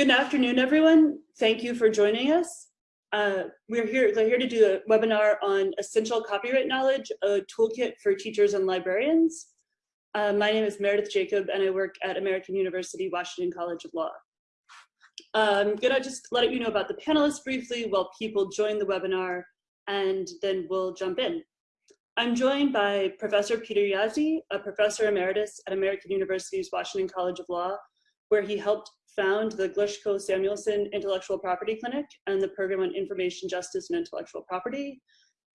Good afternoon, everyone. Thank you for joining us. Uh, we're here, we're here to do a webinar on essential copyright knowledge, a toolkit for teachers and librarians. Uh, my name is Meredith Jacob and I work at American University Washington College of Law. I'm gonna just let you know about the panelists briefly while people join the webinar and then we'll jump in. I'm joined by Professor Peter Jaszi, a professor emeritus at American University's Washington College of Law, where he helped found the Glushko Samuelson Intellectual Property Clinic and the Program on Information Justice and Intellectual Property.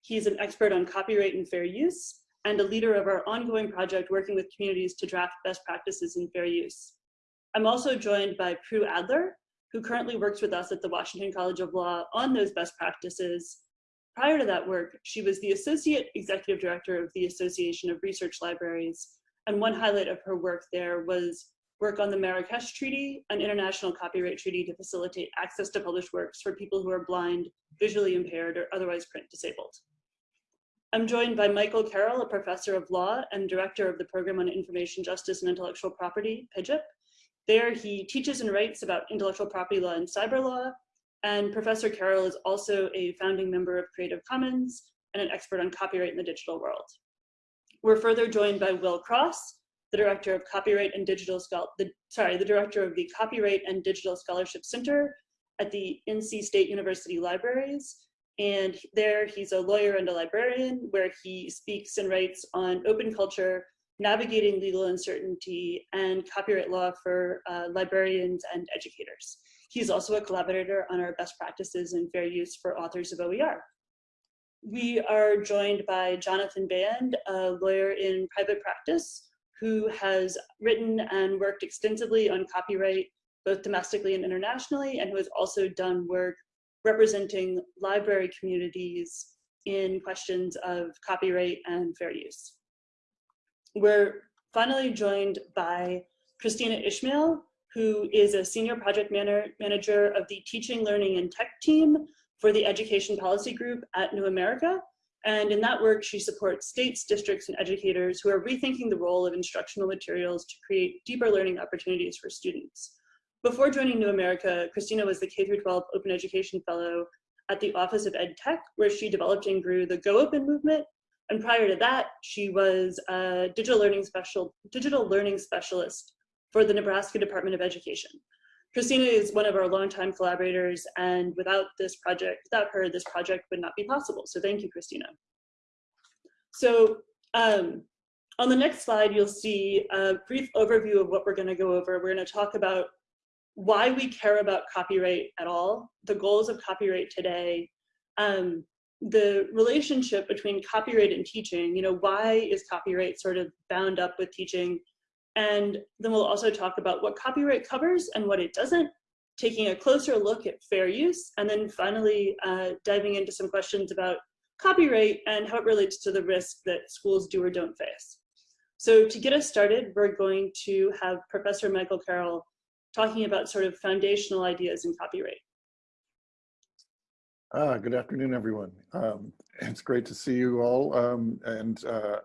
He's an expert on copyright and fair use and a leader of our ongoing project working with communities to draft best practices in fair use. I'm also joined by Prue Adler, who currently works with us at the Washington College of Law on those best practices. Prior to that work, she was the Associate Executive Director of the Association of Research Libraries, and one highlight of her work there was work on the Marrakesh Treaty, an international copyright treaty to facilitate access to published works for people who are blind, visually impaired, or otherwise print disabled. I'm joined by Michael Carroll, a professor of law and director of the Program on Information Justice and Intellectual Property, PIJIP. There he teaches and writes about intellectual property law and cyber law, and Professor Carroll is also a founding member of Creative Commons and an expert on copyright in the digital world. We're further joined by Will Cross, the director of copyright and digital the sorry, the director of the Copyright and Digital Scholarship Center at the NC State University Libraries. And there he's a lawyer and a librarian where he speaks and writes on open culture, navigating legal uncertainty, and copyright law for uh, librarians and educators. He's also a collaborator on our best practices and fair use for authors of OER. We are joined by Jonathan Band, a lawyer in private practice who has written and worked extensively on copyright, both domestically and internationally, and who has also done work representing library communities in questions of copyright and fair use. We're finally joined by Kristina Ishmael, who is a senior project manager of the teaching, learning, and tech team for the education policy group at New America, and in that work, she supports states, districts, and educators who are rethinking the role of instructional materials to create deeper learning opportunities for students. Before joining New America, Kristina was the K-12 Open Education Fellow at the Office of Ed Tech, where she developed and grew the Go Open movement. And prior to that, she was a digital learning special, digital learning specialist for the Nebraska Department of Education. Kristina is one of our longtime collaborators, and without this project, without her, this project would not be possible. So thank you, Kristina. So um, on the next slide, you'll see a brief overview of what we're gonna go over. We're gonna talk about why we care about copyright at all, the goals of copyright today, um, the relationship between copyright and teaching, you know, why is copyright sort of bound up with teaching? And then we'll also talk about what copyright covers and what it doesn't, taking a closer look at fair use, and then finally uh, diving into some questions about copyright and how it relates to the risk that schools do or don't face. So to get us started, we're going to have Professor Michael Carroll talking about sort of foundational ideas in copyright. Ah, good afternoon, everyone. Um, it's great to see you all. Um, and uh,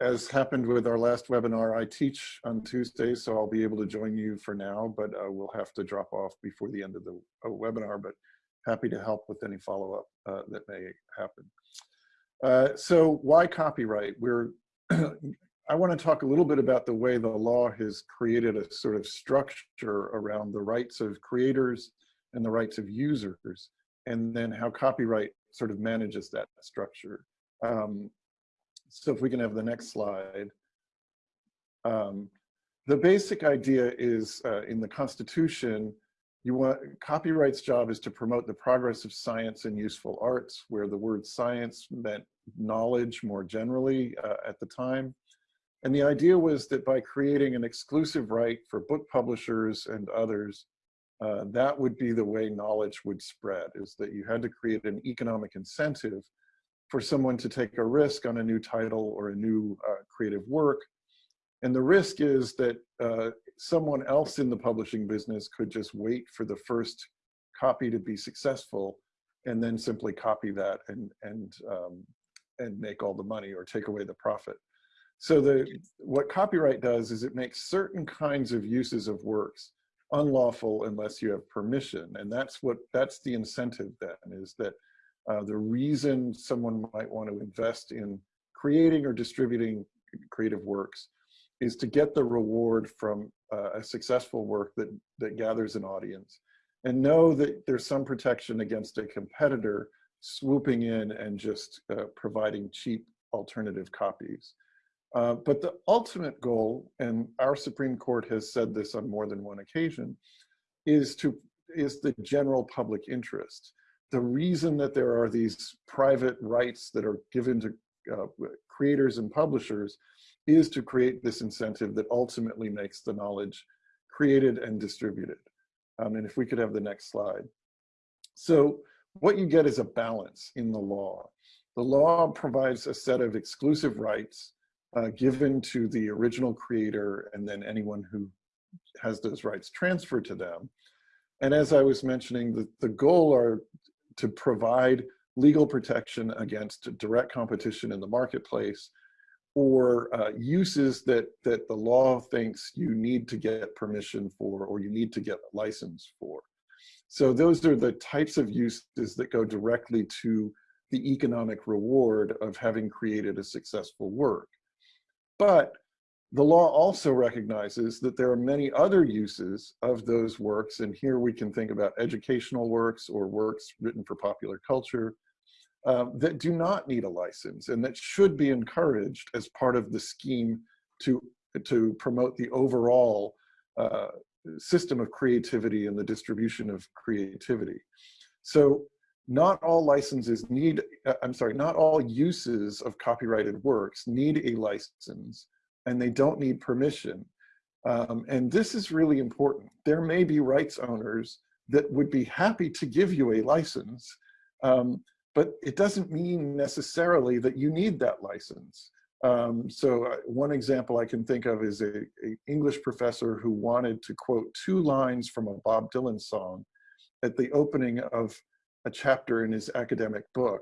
as happened with our last webinar, I teach on Tuesday, so I'll be able to join you for now, but uh, we'll have to drop off before the end of the uh, webinar, but happy to help with any follow-up uh, that may happen. Uh, so why copyright? We're, I want to talk a little bit about the way the law has created a sort of structure around the rights of creators and the rights of users, and then how copyright sort of manages that structure. Um, so if we can have the next slide. Um, the basic idea is uh, in the Constitution, you want copyright's job is to promote the progress of science and useful arts, where the word science meant knowledge more generally uh, at the time. And the idea was that by creating an exclusive right for book publishers and others, uh, that would be the way knowledge would spread, is that you had to create an economic incentive for someone to take a risk on a new title or a new uh, creative work. And the risk is that uh, someone else in the publishing business could just wait for the first copy to be successful and then simply copy that and, and, um, and make all the money or take away the profit. So the, what copyright does is it makes certain kinds of uses of works unlawful unless you have permission. And that's what, that's the incentive then, is that uh, the reason someone might want to invest in creating or distributing creative works is to get the reward from uh, a successful work that, that gathers an audience and know that there's some protection against a competitor swooping in and just uh, providing cheap alternative copies. Uh, but the ultimate goal, and our Supreme Court has said this on more than one occasion, is to is the general public interest. The reason that there are these private rights that are given to uh, creators and publishers is to create this incentive that ultimately makes the knowledge created and distributed. Um, and if we could have the next slide. So what you get is a balance in the law. The law provides a set of exclusive rights uh, given to the original creator and then anyone who has those rights transferred to them. And as I was mentioning, the, the goal are to provide legal protection against direct competition in the marketplace or uh, uses that, that the law thinks you need to get permission for or you need to get a license for. So those are the types of uses that go directly to the economic reward of having created a successful work. But the law also recognizes that there are many other uses of those works, and here we can think about educational works or works written for popular culture uh, that do not need a license and that should be encouraged as part of the scheme to, to promote the overall uh, system of creativity and the distribution of creativity. So not all licenses need, uh, I'm sorry, not all uses of copyrighted works need a license and they don't need permission. Um, and this is really important. There may be rights owners that would be happy to give you a license, um, but it doesn't mean necessarily that you need that license. Um, so uh, one example I can think of is a, a, English professor who wanted to quote two lines from a Bob Dylan song at the opening of a chapter in his academic book.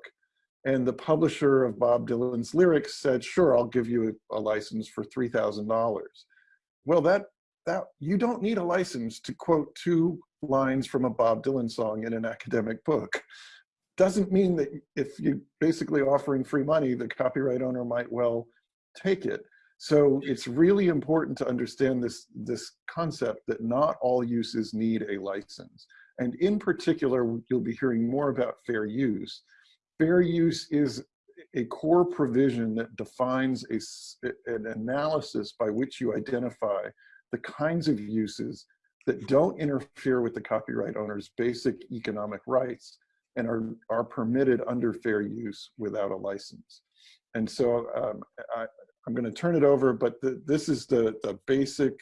And the publisher of Bob Dylan's lyrics said, sure, I'll give you a, a license for $3,000. Well, that, that you don't need a license to quote two lines from a Bob Dylan song in an academic book. Doesn't mean that if you're basically offering free money, the copyright owner might well take it. So it's really important to understand this, this concept that not all uses need a license. And in particular, you'll be hearing more about fair use. Fair use is a core provision that defines a, an analysis by which you identify the kinds of uses that don't interfere with the copyright owner's basic economic rights and are, are permitted under fair use without a license. And so um, I, am going to turn it over, but the, this is the, the basic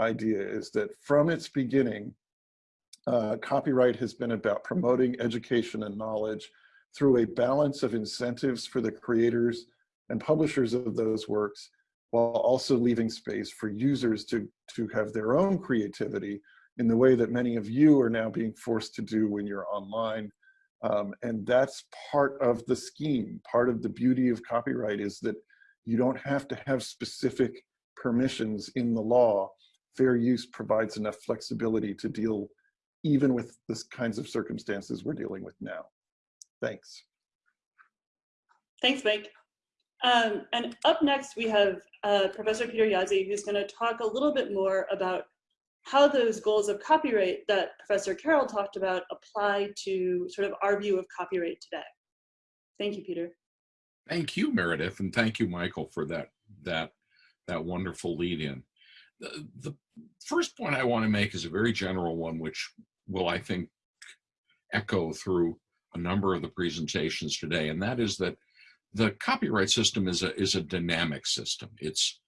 idea is that from its beginning, uh, copyright has been about promoting education and knowledge through a balance of incentives for the creators and publishers of those works, while also leaving space for users to, to have their own creativity in the way that many of you are now being forced to do when you're online. Um, and that's part of the scheme. Part of the beauty of copyright is that you don't have to have specific permissions in the law. Fair use provides enough flexibility to deal even with the kinds of circumstances we're dealing with now. Thanks. Thanks, Mike. Um, and up next, we have uh, Professor Peter Jaszi, who's going to talk a little bit more about how those goals of copyright that Professor Carroll talked about apply to sort of our view of copyright today. Thank you, Peter. Thank you, Meredith, and thank you, Michael, for that that that wonderful lead in. The, the first point I want to make is a very general one, which will, I think, echo through a number of the presentations today, and that is that the copyright system is a, is a dynamic system. It's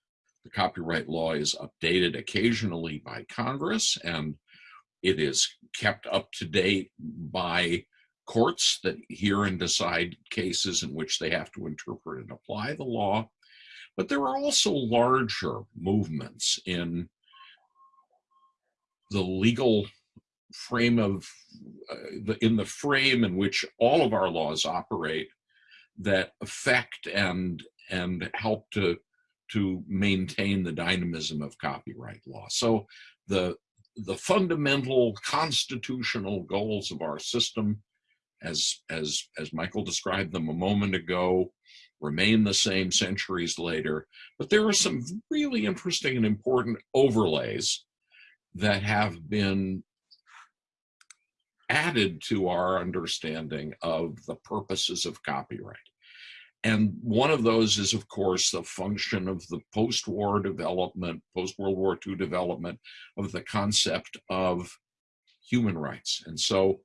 the copyright law is updated occasionally by Congress, and it is kept up to date by courts that hear and decide cases in which they have to interpret and apply the law. But there are also larger movements in the legal frame of uh, the, in the frame in which all of our laws operate that affect and and help to to maintain the dynamism of copyright law. So the the fundamental constitutional goals of our system, as, as, as Michael described them a moment ago, remain the same centuries later. But there are some really interesting and important overlays that have been added to our understanding of the purposes of copyright. And one of those is, of course, the function of the post-war development, post-World War II development of the concept of human rights. And so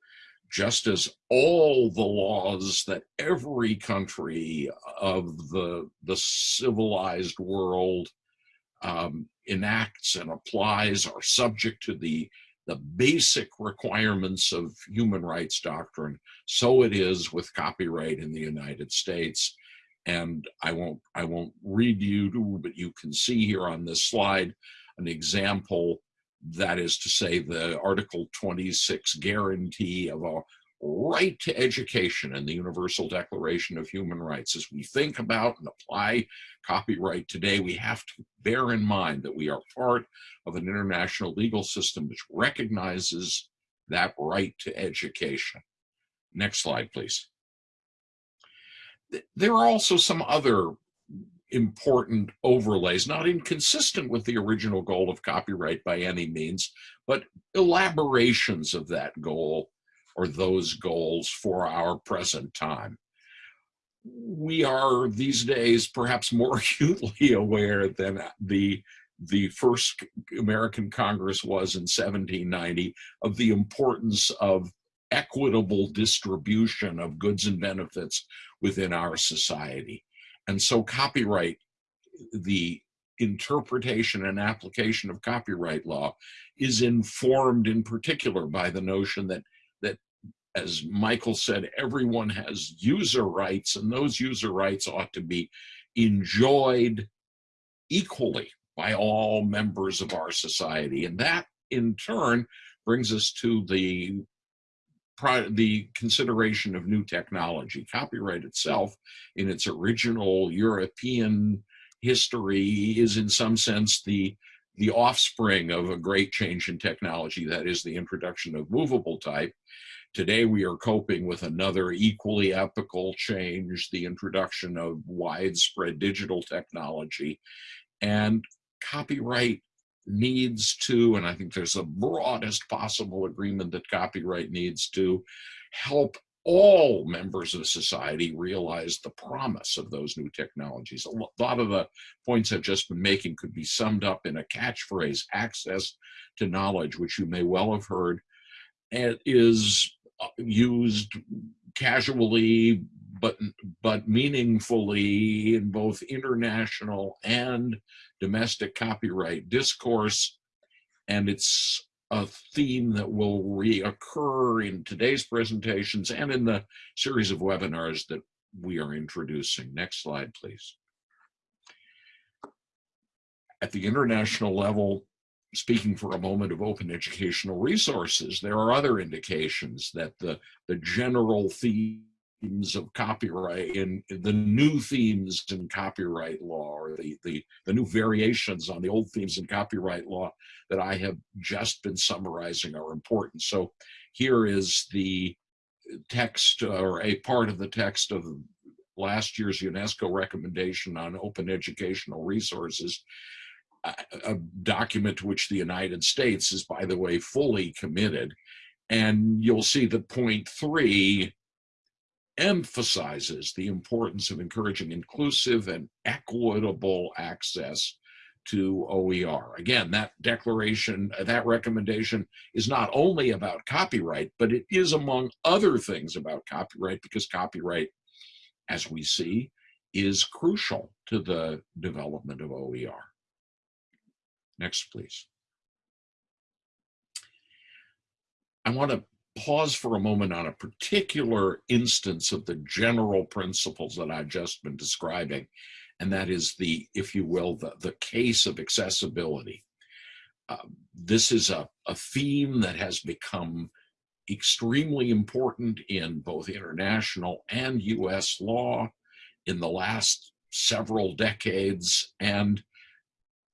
just as all the laws that every country of the, the civilized world um, enacts and applies are subject to the, the basic requirements of human rights doctrine, so it is with copyright in the United States. And I won't I won't read you, but you can see here on this slide an example. That is to say the Article 26 guarantee of a right to education in the Universal Declaration of Human Rights. As we think about and apply copyright today, we have to bear in mind that we are part of an international legal system which recognizes that right to education. Next slide, please there are also some other important overlays, not inconsistent with the original goal of copyright by any means, but elaborations of that goal or those goals for our present time. We are these days perhaps more acutely aware than the the first American Congress was in 1790 of the importance of equitable distribution of goods and benefits within our society. And so copyright, the interpretation and application of copyright law is informed in particular by the notion that, that as Michael said, everyone has user rights and those user rights ought to be enjoyed equally by all members of our society. And that in turn brings us to the the consideration of new technology. Copyright itself, in its original European history, is in some sense the the offspring of a great change in technology, that is the introduction of movable type. Today we are coping with another equally epical change, the introduction of widespread digital technology. And copyright needs to, and I think there's the broadest possible agreement that copyright needs to help all members of society realize the promise of those new technologies. A lot of the points I've just been making could be summed up in a catchphrase, access to knowledge, which you may well have heard, and is uh, used casually but but meaningfully in both international and domestic copyright discourse and it's a theme that will reoccur in today's presentations and in the series of webinars that we are introducing. Next slide, please. At the international level, speaking for a moment of open educational resources, there are other indications that the, the general theme themes of copyright and the new themes in copyright law or the, the, the new variations on the old themes in copyright law that I have just been summarizing are important. So here is the text or a part of the text of last year's UNESCO recommendation on open educational resources, a, a document to which the United States is, by the way, fully committed. And you'll see that point three emphasizes the importance of encouraging inclusive and equitable access to OER. Again, that declaration, uh, that recommendation is not only about copyright, but it is among other things about copyright because copyright, as we see, is crucial to the development of OER. Next, please. I want to pause for a moment on a particular instance of the general principles that I've just been describing, and that is the, if you will, the, the case of accessibility. Uh, this is a, a theme that has become extremely important in both international and US law in the last several decades, and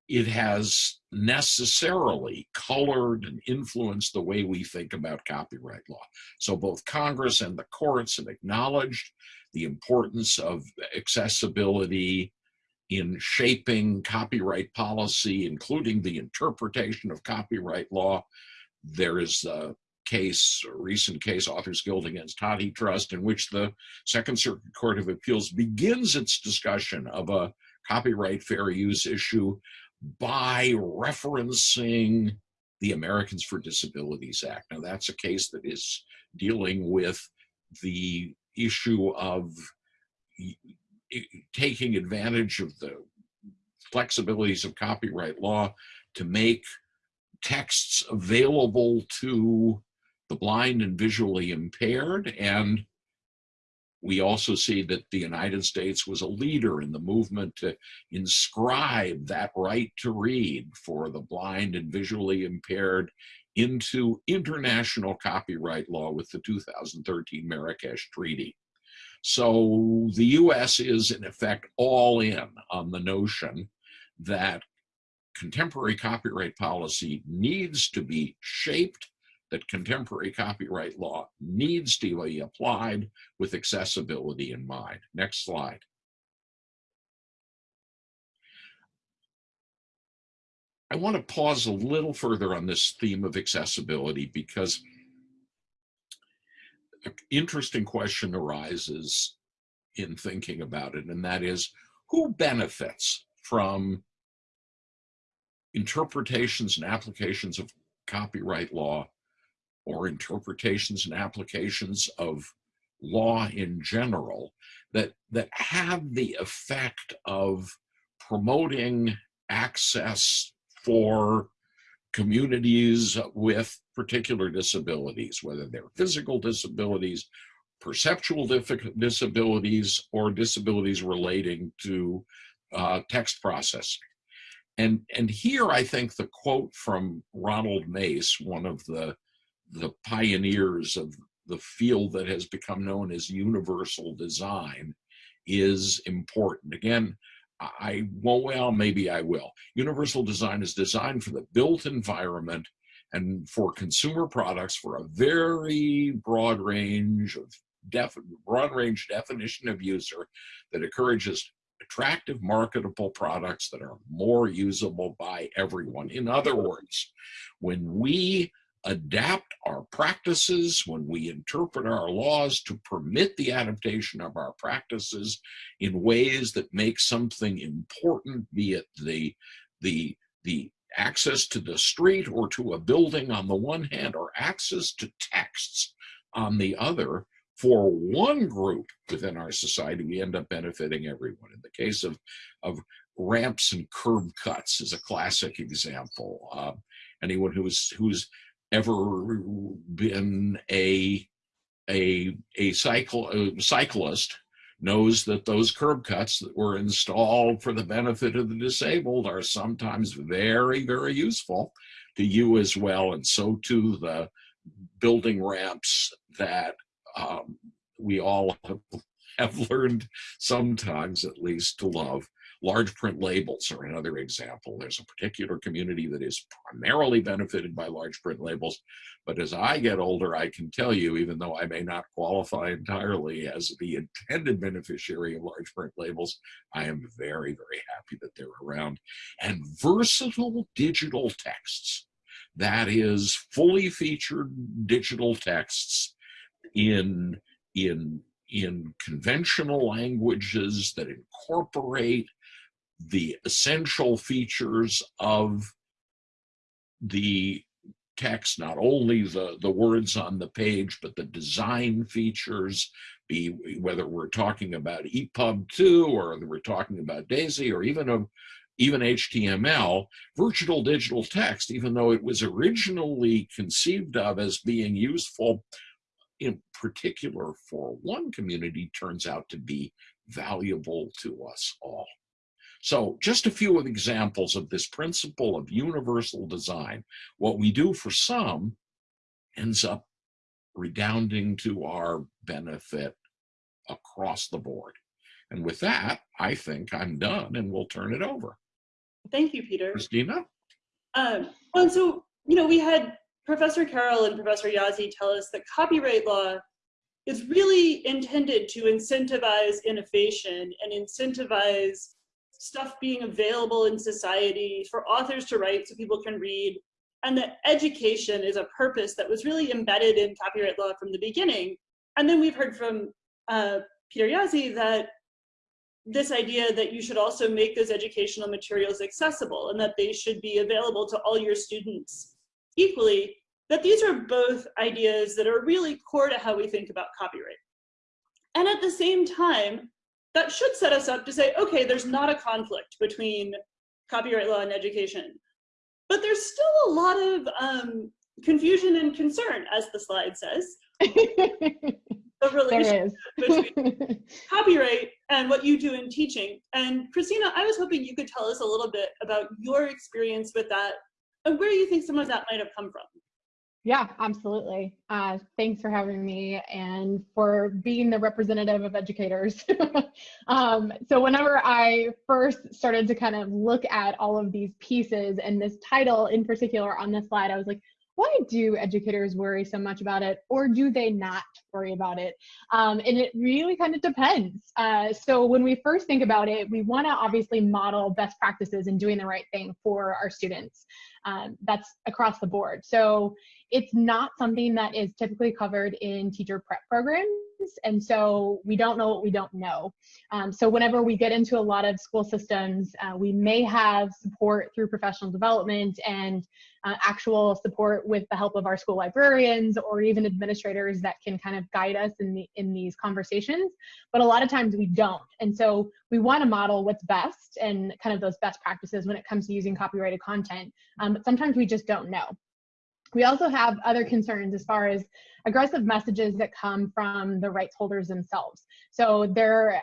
it has necessarily colored and influenced the way we think about copyright law. So both Congress and the courts have acknowledged the importance of accessibility in shaping copyright policy, including the interpretation of copyright law. There is a case, a recent case, Authors Guild against HathiTrust, in which the Second Circuit Court of Appeals begins its discussion of a copyright fair use issue by referencing the Americans for Disabilities Act. Now that's a case that is dealing with the issue of taking advantage of the flexibilities of copyright law to make texts available to the blind and visually impaired and we also see that the United States was a leader in the movement to inscribe that right to read for the blind and visually impaired into international copyright law with the 2013 Marrakesh Treaty. So the US is in effect all in on the notion that contemporary copyright policy needs to be shaped that contemporary copyright law needs to be applied with accessibility in mind. Next slide. I want to pause a little further on this theme of accessibility because an interesting question arises in thinking about it, and that is who benefits from interpretations and applications of copyright law or interpretations and applications of law in general that that have the effect of promoting access for communities with particular disabilities, whether they're physical disabilities, perceptual disabilities, or disabilities relating to uh, text processing. And, and here I think the quote from Ronald Mace, one of the the pioneers of the field that has become known as universal design is important. Again, I won't, well, maybe I will. Universal design is designed for the built environment and for consumer products for a very broad range of def broad range definition of user that encourages attractive marketable products that are more usable by everyone. In other words, when we adapt our practices, when we interpret our laws to permit the adaptation of our practices in ways that make something important, be it the, the, the access to the street or to a building on the one hand, or access to texts on the other, for one group within our society, we end up benefiting everyone. In the case of, of ramps and curb cuts is a classic example. Uh, anyone who's who's ever been a a a cycle a cyclist knows that those curb cuts that were installed for the benefit of the disabled are sometimes very very useful to you as well and so too the building ramps that um, we all have, have learned sometimes at least to love Large print labels are another example. There's a particular community that is primarily benefited by large print labels. But as I get older, I can tell you, even though I may not qualify entirely as the intended beneficiary of large print labels, I am very, very happy that they're around. And versatile digital texts, that is fully featured digital texts in, in in conventional languages that incorporate the essential features of the text, not only the, the words on the page, but the design features, be whether we're talking about EPUB2 or we're talking about DAISY or even a, even HTML, virtual digital text, even though it was originally conceived of as being useful in particular for one community, turns out to be valuable to us all. So just a few of examples of this principle of universal design. What we do for some ends up redounding to our benefit across the board. And with that, I think I'm done and we'll turn it over. Thank you, Peter. Kristina? Um, and so, you know, we had Professor Carroll and Professor Jaszi tell us that copyright law is really intended to incentivize innovation and incentivize stuff being available in society for authors to write so people can read and that education is a purpose that was really embedded in copyright law from the beginning. And then we've heard from uh, Peter Jaszi that this idea that you should also make those educational materials accessible and that they should be available to all your students equally, that these are both ideas that are really core to how we think about copyright. And at the same time, that should set us up to say, okay, there's not a conflict between copyright law and education. But there's still a lot of um, confusion and concern, as the slide says. the relationship between copyright and what you do in teaching. And Kristina, I was hoping you could tell us a little bit about your experience with that and where you think some of that might have come from. Yeah, absolutely. Uh, thanks for having me and for being the representative of educators. um, so whenever I first started to kind of look at all of these pieces and this title in particular on this slide, I was like, why do educators worry so much about it or do they not worry about it um, and it really kind of depends uh, so when we first think about it we want to obviously model best practices and doing the right thing for our students um, that's across the board so it's not something that is typically covered in teacher prep programs. And so we don't know what we don't know. Um, so whenever we get into a lot of school systems, uh, we may have support through professional development and uh, actual support with the help of our school librarians or even administrators that can kind of guide us in, the, in these conversations. But a lot of times we don't. And so we want to model what's best and kind of those best practices when it comes to using copyrighted content. Um, but sometimes we just don't know. We also have other concerns as far as aggressive messages that come from the rights holders themselves. So there,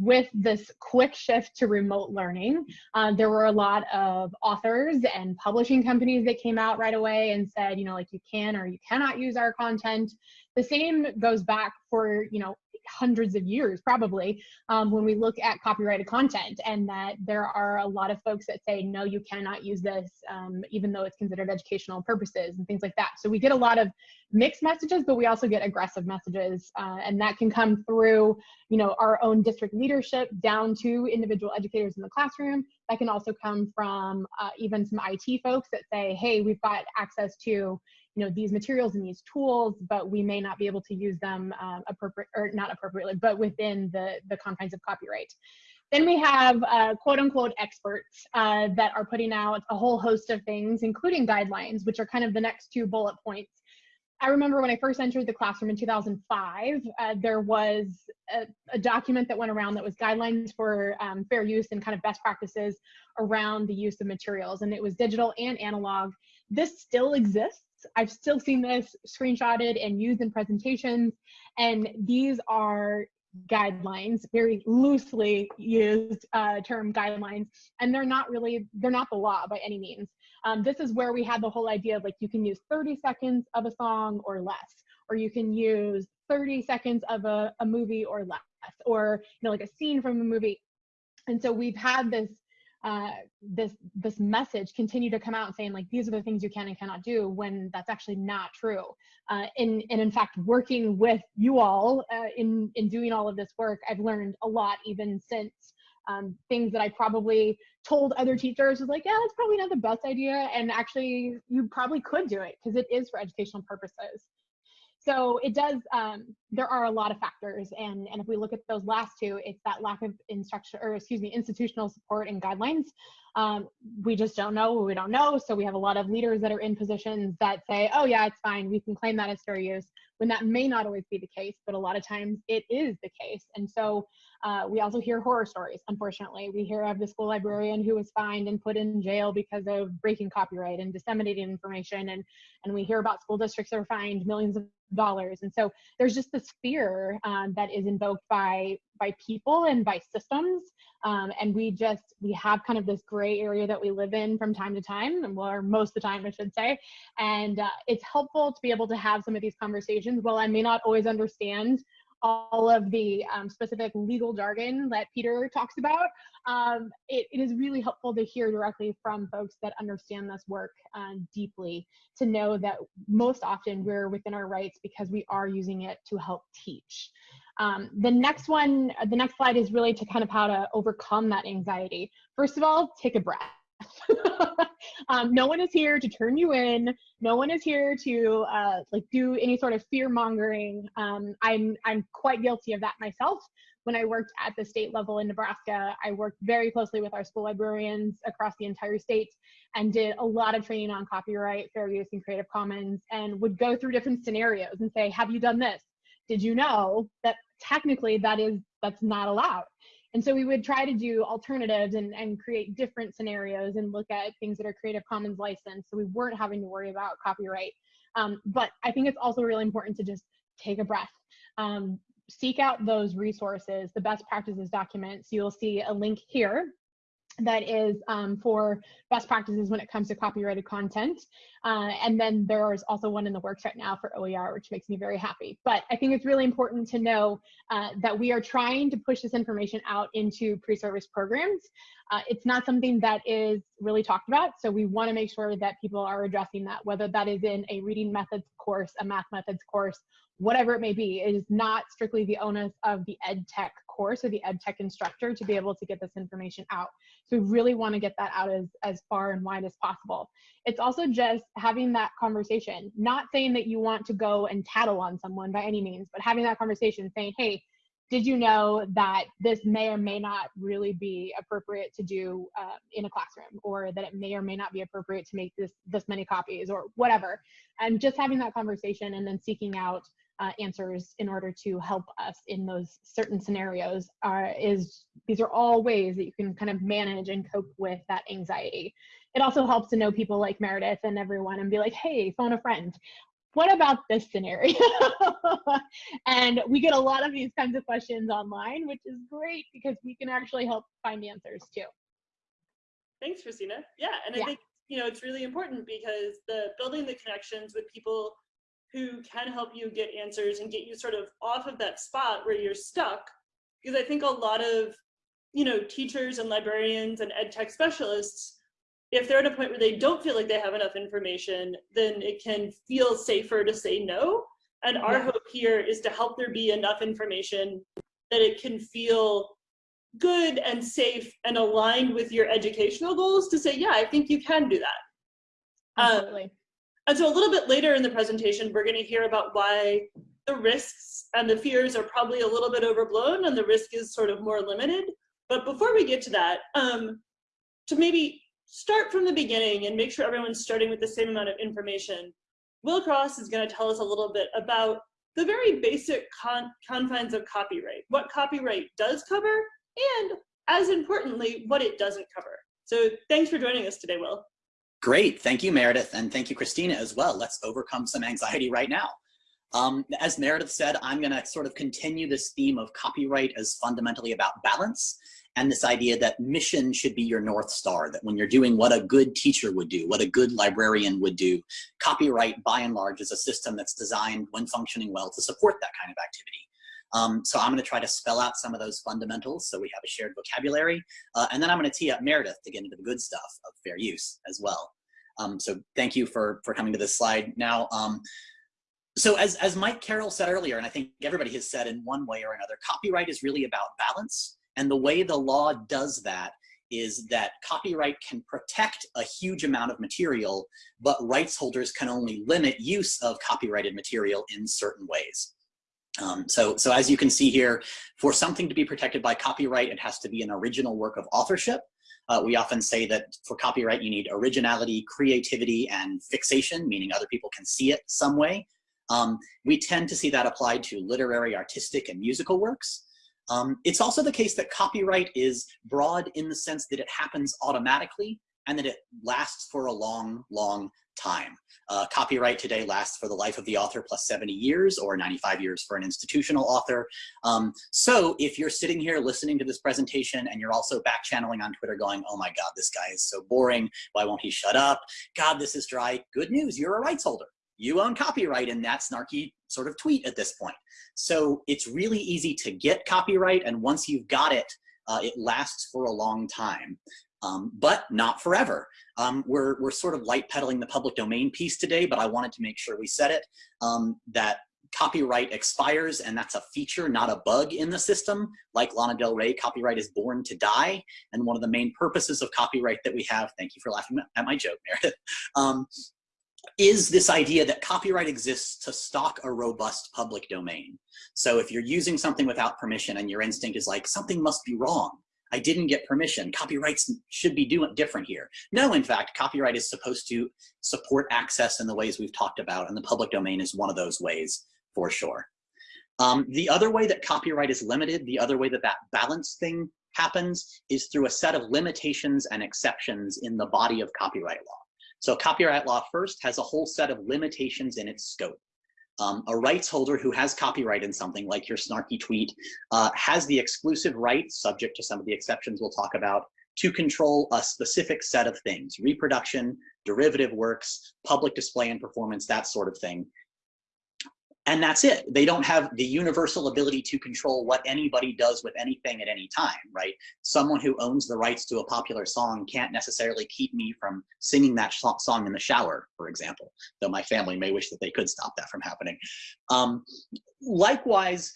with this quick shift to remote learning, uh, there were a lot of authors and publishing companies that came out right away and said, you know, like you can or you cannot use our content. The same goes back for, you know, hundreds of years probably um, when we look at copyrighted content and that there are a lot of folks that say no you cannot use this um, even though it's considered educational purposes and things like that. So we get a lot of mixed messages but we also get aggressive messages uh, and that can come through you know our own district leadership down to individual educators in the classroom. That can also come from uh, even some IT folks that say hey we've got access to you know these materials and these tools but we may not be able to use them um, appropriate or not appropriately but within the the confines of copyright then we have uh, quote unquote experts uh, that are putting out a whole host of things including guidelines which are kind of the next two bullet points I remember when I first entered the classroom in 2005, uh, there was a, a, document that went around that was guidelines for um, fair use and kind of best practices around the use of materials. And it was digital and analog. This still exists. I've still seen this screenshotted and used in presentations. And these are guidelines, very loosely used uh, term guidelines, and they're not really, they're not the law by any means. Um, this is where we had the whole idea of like you can use 30 seconds of a song or less, or you can use 30 seconds of a, a movie or less, or you know like a scene from a movie. And so we've had this uh, this this message continue to come out saying like these are the things you can and cannot do when that's actually not true. Uh, and, and in fact, working with you all uh, in in doing all of this work, I've learned a lot even since um, things that I probably told other teachers was like, yeah, that's probably not the best idea, and actually you probably could do it because it is for educational purposes so it does um, there are a lot of factors and and if we look at those last two it's that lack of instruction or excuse me institutional support and guidelines. Um, we just don't know we don't know so we have a lot of leaders that are in positions that say oh yeah it's fine we can claim that as fair use when that may not always be the case but a lot of times it is the case. And so uh, we also hear horror stories unfortunately. We hear of the school librarian who was fined and put in jail because of breaking copyright and disseminating information and and we hear about school districts that are fined millions of dollars. And so there's just this fear um, that is invoked by by people and by systems um, and we just we have kind of this gray area that we live in from time to time or most of the time i should say. And uh, it's helpful to be able to have some of these conversations. While i may not always understand all of the um, specific legal jargon that Peter talks about, um, it, it is really helpful to hear directly from folks that understand this work uh, deeply to know that most often we're within our rights because we are using it to help teach. Um, the next one, the next slide is really to kind of how to overcome that anxiety. First of all, take a breath. um, no one is here to turn you in. No one is here to uh, like do any sort of fear mongering. Um, I'm I'm quite guilty of that myself. When I worked at the state level in Nebraska, I worked very closely with our school librarians across the entire state and did a lot of training on copyright, fair use, and Creative Commons, and would go through different scenarios and say, "Have you done this? Did you know that technically that is that's not allowed?" And so we would try to do alternatives and, and create different scenarios and look at things that are Creative Commons licensed. So we weren't having to worry about copyright. Um, but I think it's also really important to just take a breath. Um, seek out those resources, the best practices documents. You'll see a link here that is um, for best practices when it comes to copyrighted content. Uh, and then there's also one in the works right now for OER, which makes me very happy. But I think it's really important to know uh, that we are trying to push this information out into pre-service programs. Uh, it's not something that is really talked about, so we want to make sure that people are addressing that, whether that is in a reading methods course, a math methods course, whatever it may be. It is not strictly the onus of the ed tech course or the ed tech instructor to be able to get this information out. So we really want to get that out as, as far and wide as possible. It's also just having that conversation, not saying that you want to go and tattle on someone by any means, but having that conversation saying, hey, did you know that this may or may not really be appropriate to do uh, in a classroom or that it may or may not be appropriate to make this this many copies or whatever and just having that conversation and then seeking out uh, answers in order to help us in those certain scenarios are is these are all ways that you can kind of manage and cope with that anxiety. It also helps to know people like meredith and everyone and be like hey phone a friend. What about this scenario? And we get a lot of these kinds of questions online which is great because we can actually help find answers too. Thanks kristina. Yeah and i Yeah. think you know it's really important because the building the connections with people who can help you get answers and get you sort of off of that spot where you're stuck. Because I think a lot of, you know, teachers and librarians and ed tech specialists, if they're at a point where they don't feel like they have enough information, then it can feel safer to say no. And our Yeah. hope here is to help there be enough information that it can feel good and safe and aligned with your educational goals to say, yeah, I think you can do that. Um, absolutely and so a little bit later in the presentation, we're going to hear about why the risks and the fears are probably a little bit overblown and the risk is sort of more limited. But before we get to that, um, to maybe start from the beginning and make sure everyone's starting with the same amount of information, Will Cross is going to tell us a little bit about the very basic con confines of copyright, what copyright does cover, and as importantly, what it doesn't cover. So thanks for joining us today, Will. Great. Thank you, Meredith. And thank you, Kristina, as well. Let's overcome some anxiety right now. Um, as Meredith said, I'm going to sort of continue this theme of copyright as fundamentally about balance and this idea that mission should be your North Star, that when you're doing what a good teacher would do, what a good librarian would do, copyright by and large is a system that's designed when functioning well to support that kind of activity. Um, so I'm going to try to spell out some of those fundamentals so we have a shared vocabulary. Uh, and then I'm going to tee up Meredith to get into the good stuff of fair use as well. Um, so thank you for, for coming to this slide now. Um, so as, as Mike Carroll said earlier, and I think everybody has said in one way or another, copyright is really about balance. And the way the law does that is that copyright can protect a huge amount of material, but rights holders can only limit use of copyrighted material in certain ways. Um, so, so as you can see here, for something to be protected by copyright, it has to be an original work of authorship. Uh, we often say that for copyright, you need originality, creativity, and fixation, meaning other people can see it some way. Um, we tend to see that applied to literary, artistic, and musical works. Um, it's also the case that copyright is broad in the sense that it happens automatically and that it lasts for a long, long time. Uh, copyright today lasts for the life of the author plus 70 years or 95 years for an institutional author. Um, so if you're sitting here listening to this presentation and you're also back channeling on Twitter going, oh my God, this guy is so boring. Why won't he shut up? God, this is dry. Good news, you're a rights holder. you own copyright in that snarky sort of tweet at this point. So it's really easy to get copyright, and once you've got it, uh, it lasts for a long time. Um, but not forever. Um, we're, we're sort of light pedaling the public domain piece today, but I wanted to make sure we said it, um, that copyright expires and that's a feature, not a bug in the system. Like Lana Del Rey, copyright is born to die. And one of the main purposes of copyright that we have, thank you for laughing at my joke, Meredith, um, is this idea that copyright exists to stock a robust public domain. So if you're using something without permission and your instinct is like, something must be wrong, I didn't get permission, copyrights should be doing different here. No, in fact, copyright is supposed to support access in the ways we've talked about, and the public domain is one of those ways for sure. Um, the other way that copyright is limited, the other way that that balance thing happens is through a set of limitations and exceptions in the body of copyright law. So copyright law first has a whole set of limitations in its scope. Um, a rights holder who has copyright in something like your snarky tweet uh, has the exclusive right, subject to some of the exceptions we'll talk about, to control a specific set of things, reproduction, derivative works, public display and performance, that sort of thing and that's it. They don't have the universal ability to control what anybody does with anything at any time, right? Someone who owns the rights to a popular song can't necessarily keep me from singing that song in the shower, for example, though my family may wish that they could stop that from happening. Um, likewise,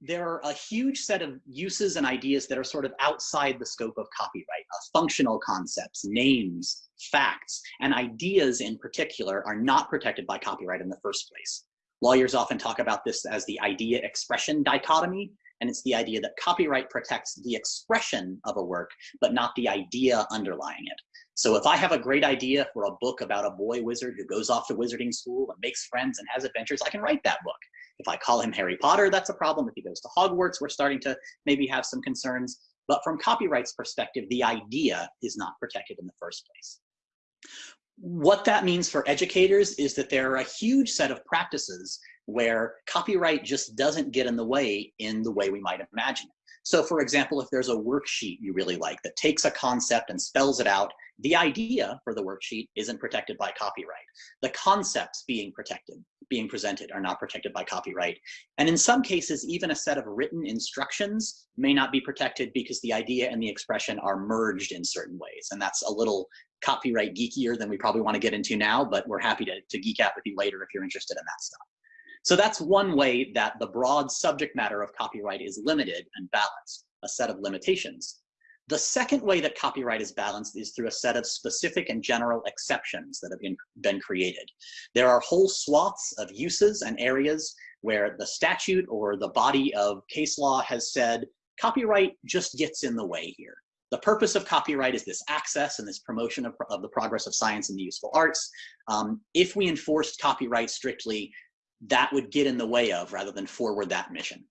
there are a huge set of uses and ideas that are sort of outside the scope of copyright. Uh, functional concepts, names, facts, and ideas in particular are not protected by copyright in the first place. Lawyers often talk about this as the idea expression dichotomy, and it's the idea that copyright protects the expression of a work, but not the idea underlying it. So if I have a great idea for a book about a boy wizard who goes off to wizarding school and makes friends and has adventures, I can write that book. If I call him Harry Potter, that's a problem. If he goes to Hogwarts, we're starting to maybe have some concerns. But from copyright's perspective, the idea is not protected in the first place. What that means for educators is that there are a huge set of practices where copyright just doesn't get in the way in the way we might imagine it. So for example, if there's a worksheet you really like that takes a concept and spells it out, the idea for the worksheet isn't protected by copyright. The concepts being protected, being presented are not protected by copyright. And in some cases, even a set of written instructions may not be protected because the idea and the expression are merged in certain ways. And that's a little copyright geekier than we probably want to get into now, but we're happy to, to geek out with you later if you're interested in that stuff. So that's one way that the broad subject matter of copyright is limited and balanced, a set of limitations. The second way that copyright is balanced is through a set of specific and general exceptions that have been, been created. There are whole swaths of uses and areas where the statute or the body of case law has said copyright just gets in the way here. The purpose of copyright is this access and this promotion of, of the progress of science and the useful arts. Um, if we enforced copyright strictly, that would get in the way of rather than forward that mission.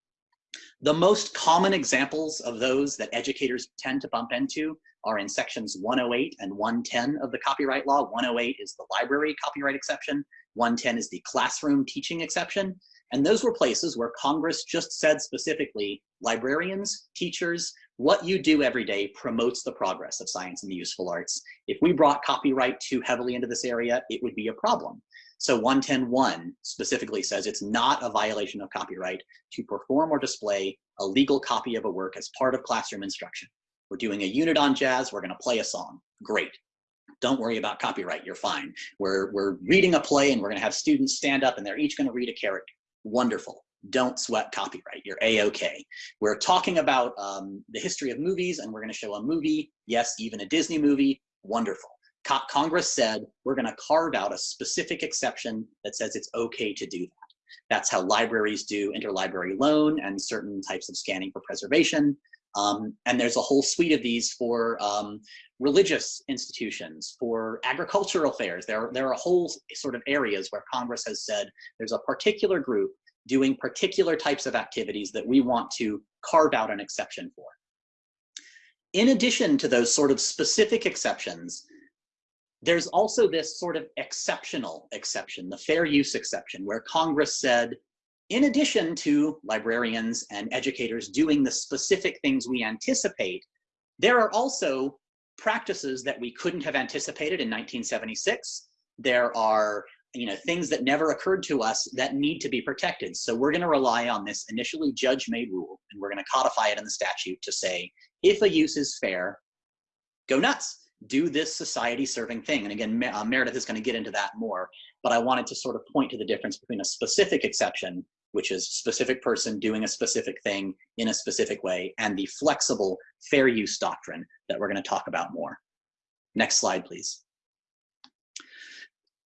The most common examples of those that educators tend to bump into are in sections 108 and 110 of the copyright law. 108 is the library copyright exception. 110 is the classroom teaching exception. And those were places where Congress just said specifically, librarians, teachers, what you do every day promotes the progress of science and the useful arts. If we brought copyright too heavily into this area, it would be a problem. So 110.1 specifically says it's not a violation of copyright to perform or display a legal copy of a work as part of classroom instruction. We're doing a unit on jazz, we're gonna play a song. Great. Don't worry about copyright, you're fine. We're, we're reading a play and we're gonna have students stand up and they're each gonna read a character. Wonderful don't sweat copyright. You're a-okay. We're talking about um, the history of movies and we're going to show a movie. Yes, even a Disney movie. Wonderful. Co Congress said we're going to carve out a specific exception that says it's okay to do that. That's how libraries do interlibrary loan and certain types of scanning for preservation. Um, and there's a whole suite of these for um, religious institutions, for agricultural affairs. There, there are whole sort of areas where Congress has said there's a particular group doing particular types of activities that we want to carve out an exception for. In addition to those sort of specific exceptions, there's also this sort of exceptional exception, the fair use exception, where Congress said, in addition to librarians and educators doing the specific things we anticipate, there are also practices that we couldn't have anticipated in 1976. There are you know, things that never occurred to us that need to be protected. So we're going to rely on this initially judge-made rule, and we're going to codify it in the statute to say, if a use is fair, go nuts, do this society-serving thing. And again, uh, Meredith is going to get into that more, but I wanted to sort of point to the difference between a specific exception, which is specific person doing a specific thing in a specific way, and the flexible fair use doctrine that we're going to talk about more. Next slide, please.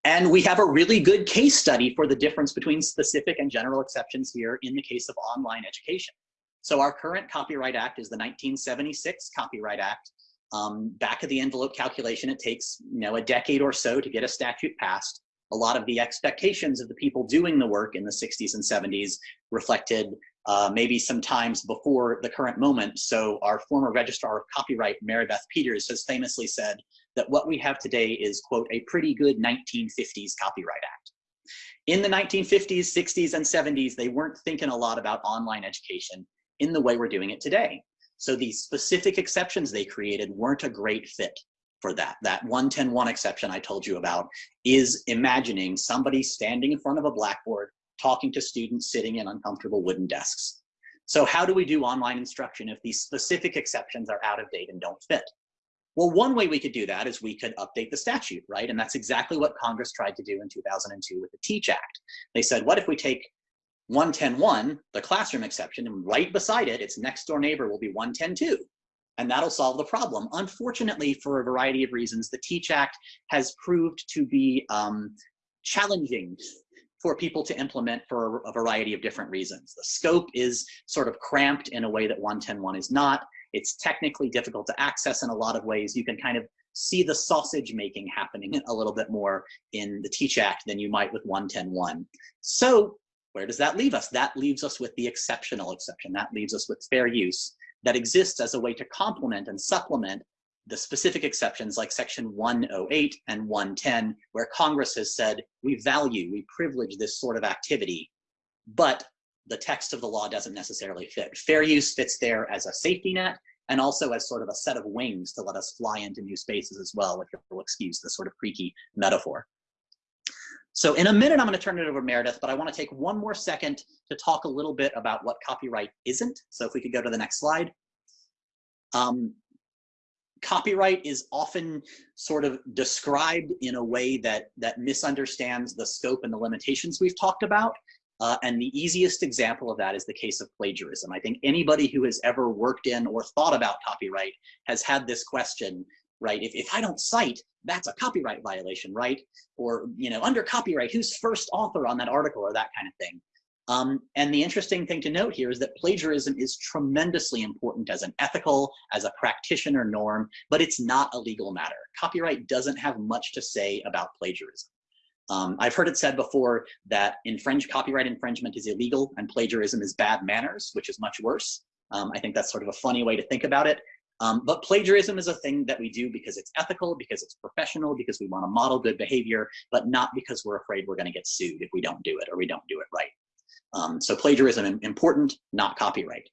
And we have a really good case study for the difference between specific and general exceptions here in the case of online education. So our current Copyright Act is the 1976 Copyright Act. Um, back of the envelope calculation, it takes you know a decade or so to get a statute passed. A lot of the expectations of the people doing the work in the 60s and 70s reflected uh, maybe some times before the current moment. So our former registrar of copyright, Marybeth Peters, has famously said that what we have today is, quote, a pretty good 1950s Copyright Act. In the 1950s, 60s, and 70s, they weren't thinking a lot about online education in the way we're doing it today. So these specific exceptions they created weren't a great fit for that. That 1101 exception I told you about is imagining somebody standing in front of a blackboard talking to students sitting in uncomfortable wooden desks. So how do we do online instruction if these specific exceptions are out of date and don't fit? Well, one way we could do that is we could update the statute, right? And that's exactly what Congress tried to do in 2002 with the TEACH Act. They said, what if we take 1101, the classroom exception, and right beside it, its next door neighbor will be 110.2, and that'll solve the problem. Unfortunately, for a variety of reasons, the TEACH Act has proved to be um, challenging for people to implement for a variety of different reasons. The scope is sort of cramped in a way that 1101 is not. It's technically difficult to access in a lot of ways. You can kind of see the sausage making happening a little bit more in the Teach Act than you might with 110.1. So where does that leave us? That leaves us with the exceptional exception. That leaves us with fair use that exists as a way to complement and supplement the specific exceptions like section 108 and 110, where Congress has said, we value, we privilege this sort of activity, but the text of the law doesn't necessarily fit. Fair use fits there as a safety net and also as sort of a set of wings to let us fly into new spaces as well, if you'll excuse the sort of creaky metaphor. So in a minute, I'm going to turn it over to Meredith, but I want to take one more second to talk a little bit about what copyright isn't. So if we could go to the next slide. Um, copyright is often sort of described in a way that that misunderstands the scope and the limitations we've talked about. Uh, and the easiest example of that is the case of plagiarism. I think anybody who has ever worked in or thought about copyright has had this question, right? If, if I don't cite, that's a copyright violation, right? Or, you know, under copyright, who's first author on that article or that kind of thing. Um, and the interesting thing to note here is that plagiarism is tremendously important as an ethical, as a practitioner norm, but it's not a legal matter. Copyright doesn't have much to say about plagiarism. Um, I've heard it said before that infringe, copyright infringement is illegal and plagiarism is bad manners, which is much worse. Um, I think that's sort of a funny way to think about it. Um, but plagiarism is a thing that we do because it's ethical, because it's professional, because we want to model good behavior, but not because we're afraid we're going to get sued if we don't do it or we don't do it right. Um, so plagiarism important, not copyright.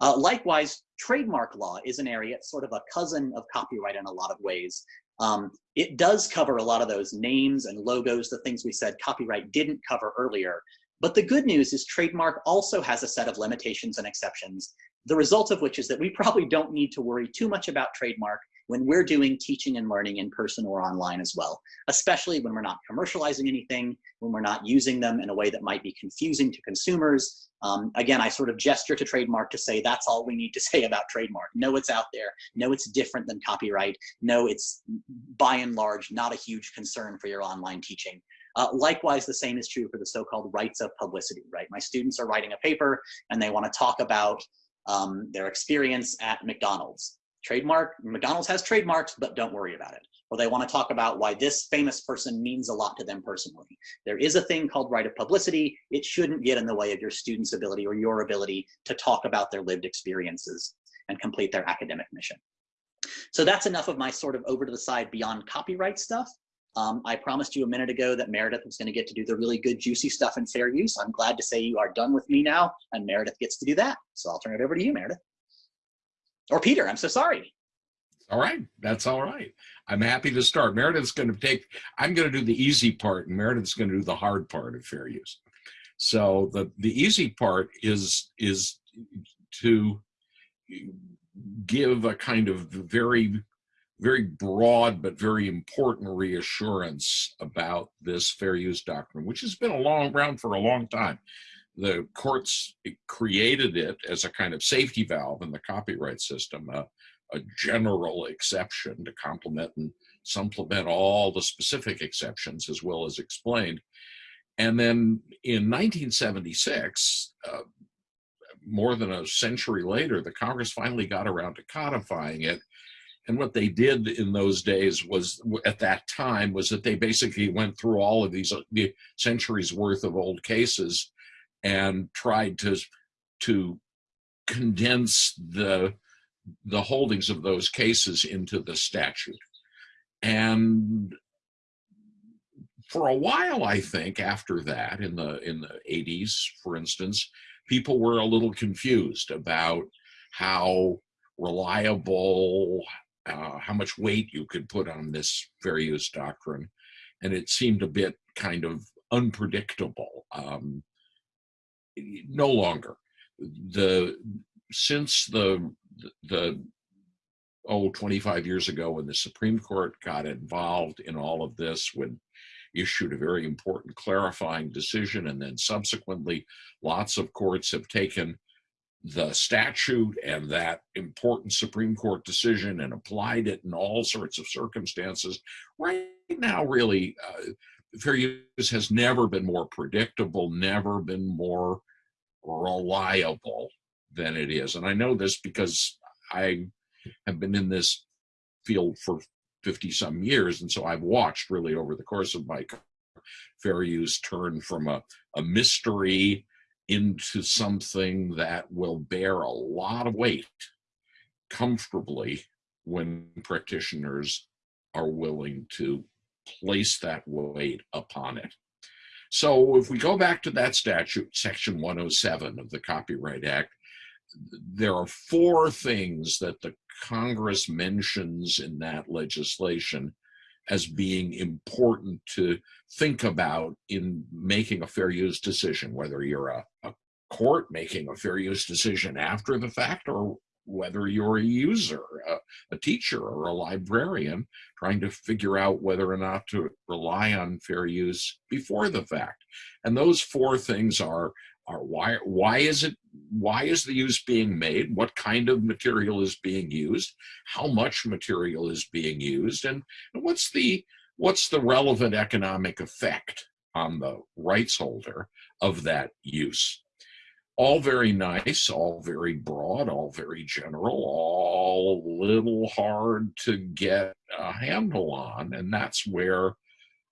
Uh, likewise, trademark law is an area, sort of a cousin of copyright in a lot of ways. Um, it does cover a lot of those names and logos, the things we said copyright didn't cover earlier. But the good news is trademark also has a set of limitations and exceptions, the result of which is that we probably don't need to worry too much about trademark when we're doing teaching and learning in person or online as well, especially when we're not commercializing anything, when we're not using them in a way that might be confusing to consumers. Um, again, I sort of gesture to trademark to say that's all we need to say about trademark. No, it's out there. No, it's different than copyright. No, it's by and large not a huge concern for your online teaching. Uh, likewise, the same is true for the so-called rights of publicity, right? My students are writing a paper and they want to talk about um, their experience at McDonald's trademark, McDonald's has trademarks, but don't worry about it. Or they want to talk about why this famous person means a lot to them personally. There is a thing called right of publicity. It shouldn't get in the way of your student's ability or your ability to talk about their lived experiences and complete their academic mission. So that's enough of my sort of over to the side beyond copyright stuff. Um, I promised you a minute ago that Meredith was going to get to do the really good, juicy stuff in fair use. I'm glad to say you are done with me now, and Meredith gets to do that. So I'll turn it over to you, Meredith. Or Peter, I'm so sorry. All right, that's all right. I'm happy to start. Meredith's going to take, I'm going to do the easy part and Meredith's going to do the hard part of fair use. So the, the easy part is, is to give a kind of very, very broad but very important reassurance about this fair use doctrine, which has been a long around for a long time. The courts created it as a kind of safety valve in the copyright system, a, a general exception to complement and supplement all the specific exceptions as well as explained. And then in 1976, uh, more than a century later, the Congress finally got around to codifying it. And what they did in those days was, at that time, was that they basically went through all of these the centuries worth of old cases and tried to to condense the the holdings of those cases into the statute. And for a while, I think, after that, in the in the 80s, for instance, people were a little confused about how reliable, uh, how much weight you could put on this fair use doctrine. And it seemed a bit kind of unpredictable. Um, no longer. The since the the oh 25 years ago when the Supreme Court got involved in all of this when issued a very important clarifying decision and then subsequently lots of courts have taken the statute and that important Supreme Court decision and applied it in all sorts of circumstances. Right now, really, uh, fair use has never been more predictable, never been more reliable than it is. And I know this because I have been in this field for 50 some years. And so I've watched really over the course of my career fair use turn from a, a mystery into something that will bear a lot of weight comfortably when practitioners are willing to place that weight upon it. So if we go back to that statute, section 107 of the Copyright Act, there are four things that the Congress mentions in that legislation as being important to think about in making a fair use decision, whether you're a, a court making a fair use decision after the fact or whether you're a user, a, a, teacher, or a librarian trying to figure out whether or not to rely on fair use before the fact. And those four things are, are why, why is it, why is the use being made? What kind of material is being used? How much material is being used? And, and what's the, what's the relevant economic effect on the rights holder of that use? All very nice, all very broad, all very general, all a little hard to get a handle on. And that's where,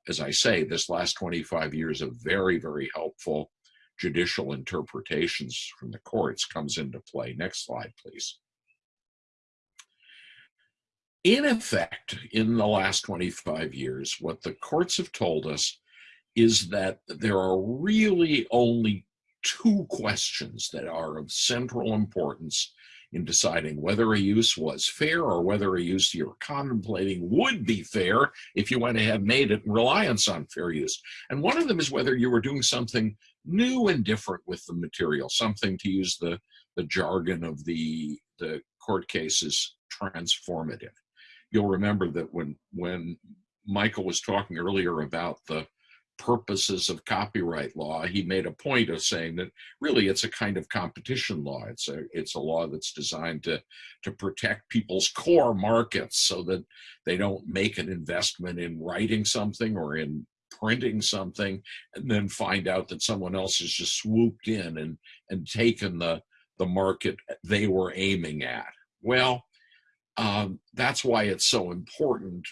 as I say, this last 25 years of very, very helpful judicial interpretations from the courts comes into play. Next slide, please. In effect, in the last 25 years, what the courts have told us is that there are really only two questions that are of central importance in deciding whether a use was fair or whether a use you're contemplating would be fair if you went ahead and made it in reliance on fair use. And one of them is whether you were doing something new and different with the material, something to use the, the jargon of the, the court cases transformative. You'll remember that when, when Michael was talking earlier about the purposes of copyright law, he made a point of saying that really it's a kind of competition law. It's a it's a law that's designed to to protect people's core markets so that they don't make an investment in writing something or in printing something and then find out that someone else has just swooped in and and taken the the market they were aiming at. Well, um, that's why it's so important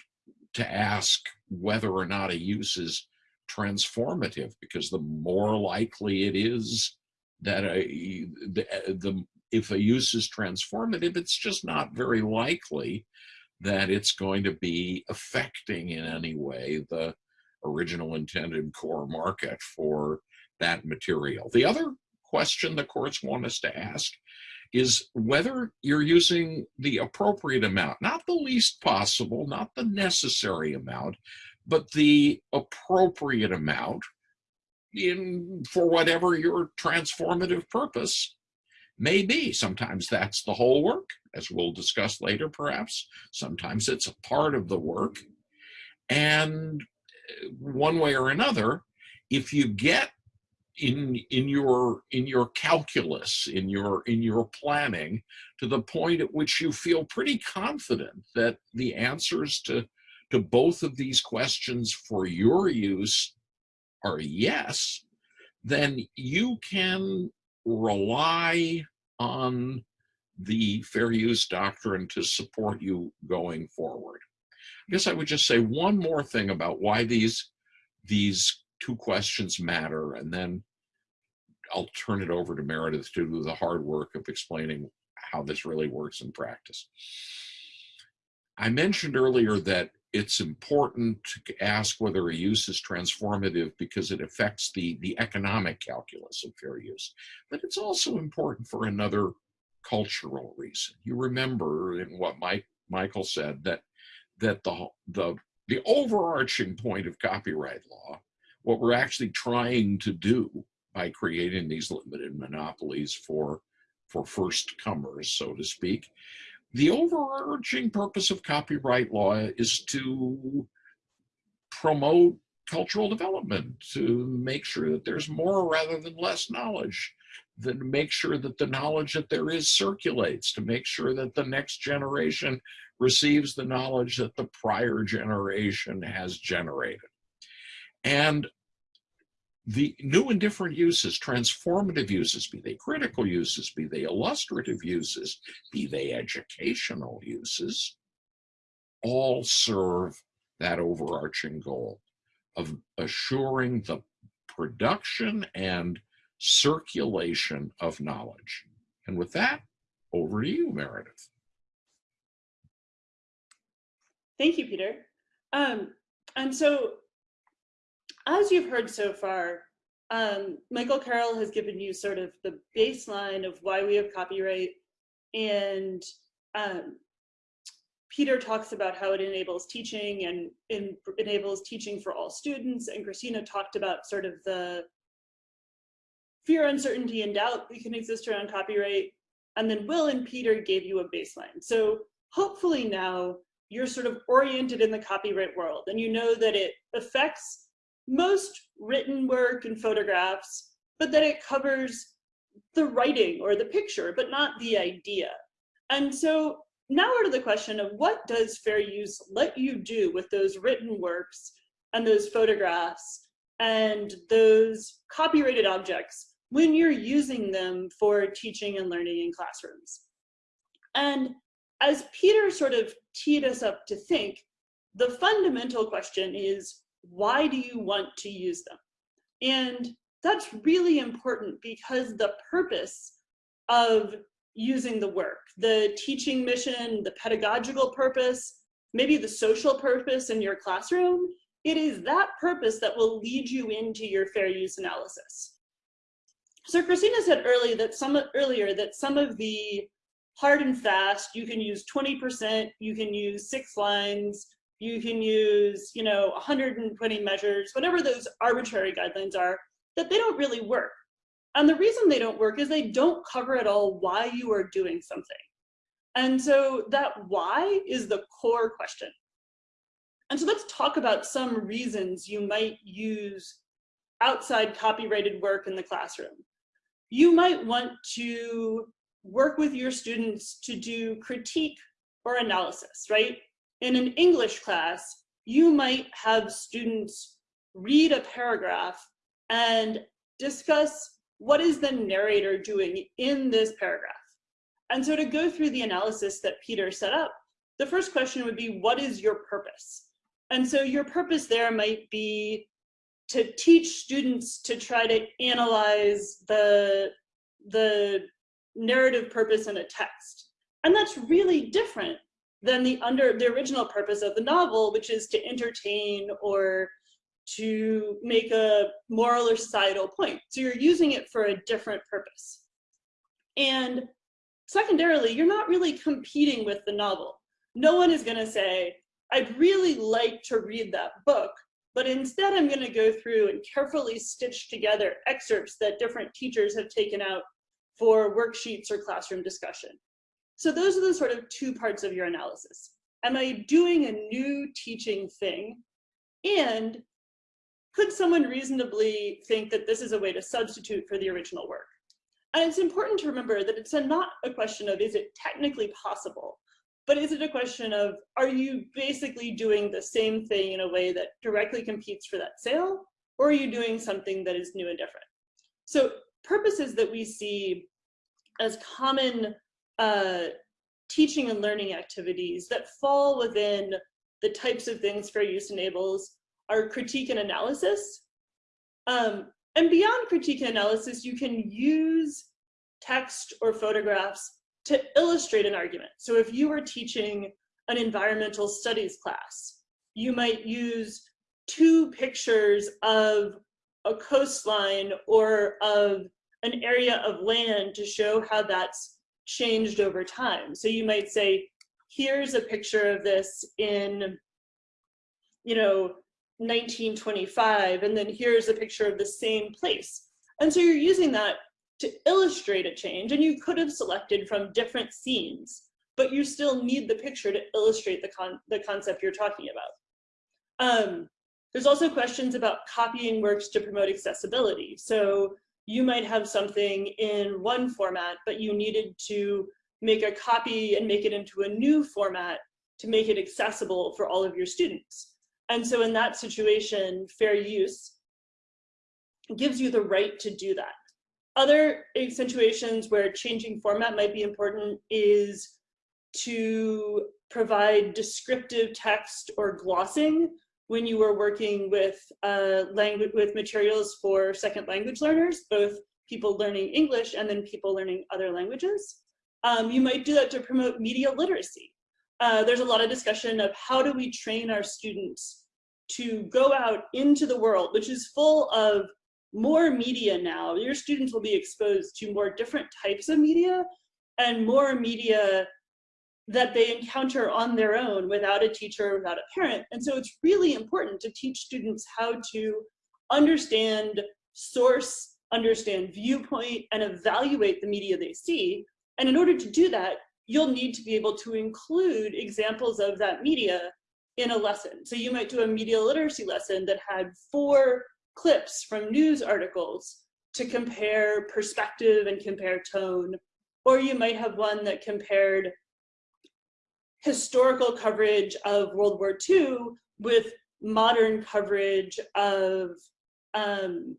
to ask whether or not a use is transformative because the more likely it is that a, the, the if a use is transformative, it's just not very likely that it's going to be affecting in any way the original intended core market for that material. The other question the courts want us to ask is whether you're using the appropriate amount, not the least possible, not the necessary amount, but the appropriate amount in for whatever your transformative purpose may be. Sometimes that's the whole work, as we'll discuss later perhaps. Sometimes it's a part of the work. And uh, one way or another, if you get in in your in your calculus in your in your planning to the point at which you feel pretty confident that the answers to to both of these questions for your use are yes then you can rely on the fair use doctrine to support you going forward i guess i would just say one more thing about why these these two questions matter, and then I'll turn it over to Meredith to do the hard work of explaining how this really works in practice. I mentioned earlier that it's important to ask whether a use is transformative because it affects the, the economic calculus of fair use. But it's also important for another cultural reason. You remember in what Mike, Michael said that that the, the, the overarching point of copyright law what we're actually trying to do by creating these limited monopolies for for first comers, so to speak. The overarching purpose of copyright law is to promote cultural development, to make sure that there's more rather than less knowledge, to make sure that the knowledge that there is circulates, to make sure that the next generation receives the knowledge that the prior generation has generated. And the new and different uses, transformative uses, be they critical uses, be they illustrative uses, be they educational uses, all serve that overarching goal of assuring the production and circulation of knowledge. And with that, over to you, Meredith. Thank you, Peter. Um, and so as you've heard so far, um, Michael Carroll has given you sort of the baseline of why we have copyright and um, Peter talks about how it enables teaching and in, enables teaching for all students and Kristina talked about sort of the fear, uncertainty, and doubt that can exist around copyright. And then Will and Peter gave you a baseline. So hopefully now you're sort of oriented in the copyright world and you know that it affects most written work and photographs, but that it covers the writing or the picture, but not the idea. And so now we're to the question of what does fair use let you do with those written works and those photographs and those copyrighted objects when you're using them for teaching and learning in classrooms. And as Peter sort of teed us up to think, the fundamental question is, why do you want to use them? And that's really important because the purpose of using the work, the teaching mission, the pedagogical purpose, maybe the social purpose in your classroom, it is that purpose that will lead you into your fair use analysis. So Kristina said earlier that some earlier that some of the hard and fast, you can use 20%, you can use six lines, you can use, you know, 120 measures, whatever those arbitrary guidelines are, that they don't really work. And the reason they don't work is they don't cover at all why you are doing something. And so that why is the core question. And so let's talk about some reasons you might use outside copyrighted work in the classroom. You might want to work with your students to do critique or analysis, right? In an English class, you might have students read a paragraph and discuss what is the narrator doing in this paragraph. And so to go through the analysis that Peter set up, the first question would be, what is your purpose? And so your purpose there might be to teach students to try to analyze the, the narrative purpose in a text. And that's really different than the under the original purpose of the novel, which is to entertain or to make a moral or societal point. So you're using it for a different purpose. And secondarily, you're not really competing with the novel. No one is gonna say, I'd really like to read that book, but instead I'm gonna go through and carefully stitch together excerpts that different teachers have taken out for worksheets or classroom discussion. So those are the sort of two parts of your analysis. Am I doing a new teaching thing? And could someone reasonably think that this is a way to substitute for the original work? And it's important to remember that it's a, not a question of is it technically possible, but is it a question of are you basically doing the same thing in a way that directly competes for that sale, or are you doing something that is new and different? So purposes that we see as common uh, teaching and learning activities that fall within the types of things fair use enables are critique and analysis. Um, and beyond critique and analysis, you can use text or photographs to illustrate an argument. So if you were teaching an environmental studies class, you might use two pictures of a coastline or of an area of land to show how that's changed over time. So you might say, here's a picture of this in, you know, 1925, and then here's a picture of the same place. And so you're using that to illustrate a change, and you could have selected from different scenes, but you still need the picture to illustrate the, con the concept you're talking about. Um, there's also questions about copying works to promote accessibility. So you might have something in one format, but you needed to make a copy and make it into a new format to make it accessible for all of your students. And so in that situation, fair use gives you the right to do that. Other situations where changing format might be important is to provide descriptive text or glossing when you were working with uh, language with materials for second language learners, both people learning English and then people learning other languages. Um, you might do that to promote media literacy uh, there's a lot of discussion of how do we train our students to go out into the world, which is full of more media now. Your students will be exposed to more different types of media and more media that they encounter on their own without a teacher, without a parent. And so it's really important to teach students how to understand source, understand viewpoint, and evaluate the media they see. And in order to do that, you'll need to be able to include examples of that media in a lesson. So you might do a media literacy lesson that had four clips from news articles to compare perspective and compare tone. Or you might have one that compared historical coverage of World War II with modern coverage of um,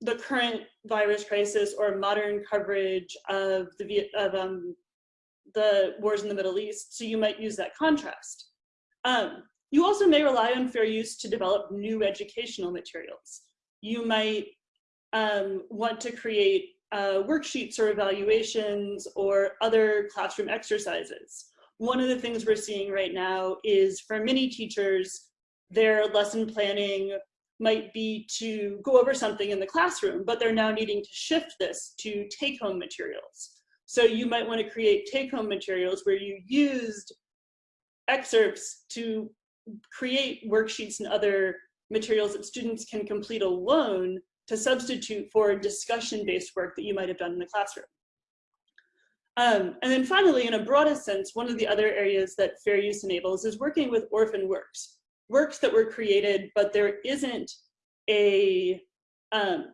the current virus crisis or modern coverage of the of um, the wars in the Middle East, so you might use that contrast. Um, you also may rely on fair use to develop new educational materials. You might um, want to create uh, worksheets or evaluations or other classroom exercises. One of the things we're seeing right now is for many teachers, their lesson planning might be to go over something in the classroom, but they're now needing to shift this to take home materials. So you might want to create take-home materials where you used excerpts to create worksheets and other materials that students can complete alone to substitute for discussion-based work that you might have done in the classroom. Um, and then finally, in a broader sense, one of the other areas that fair use enables is working with orphan works, works that were created, but there isn't a um,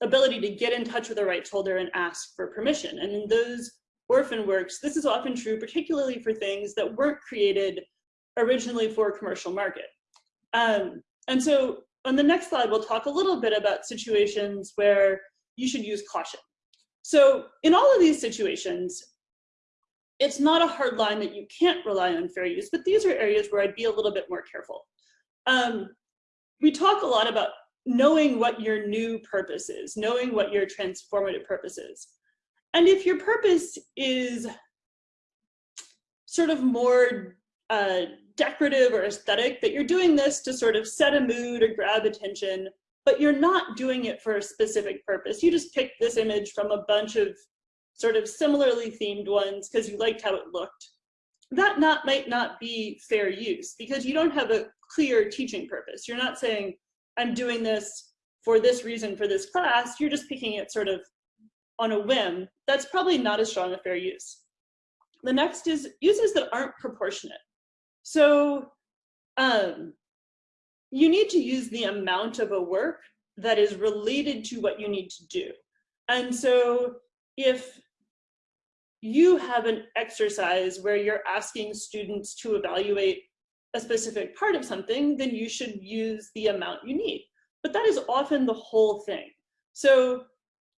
ability to get in touch with a rights holder and ask for permission. And in those orphan works, this is often true, particularly for things that weren't created originally for a commercial market. Um, and so on the next slide, we'll talk a little bit about situations where you should use caution. So in all of these situations, it's not a hard line that you can't rely on fair use, but these are areas where I'd be a little bit more careful. Um, we talk a lot about knowing what your new purpose is, knowing what your transformative purpose is. And if your purpose is sort of more uh, decorative or aesthetic, that you're doing this to sort of set a mood or grab attention, but you're not doing it for a specific purpose. You just picked this image from a bunch of sort of similarly themed ones because you liked how it looked, that not might not be fair use because you don't have a clear teaching purpose. You're not saying, I'm doing this for this reason for this class. You're just picking it sort of on a whim. That's probably not as strong a fair use. The next is uses that aren't proportionate. So um, you need to use the amount of a work that is related to what you need to do. And so if you have an exercise where you're asking students to evaluate a specific part of something, then you should use the amount you need. But that is often the whole thing. So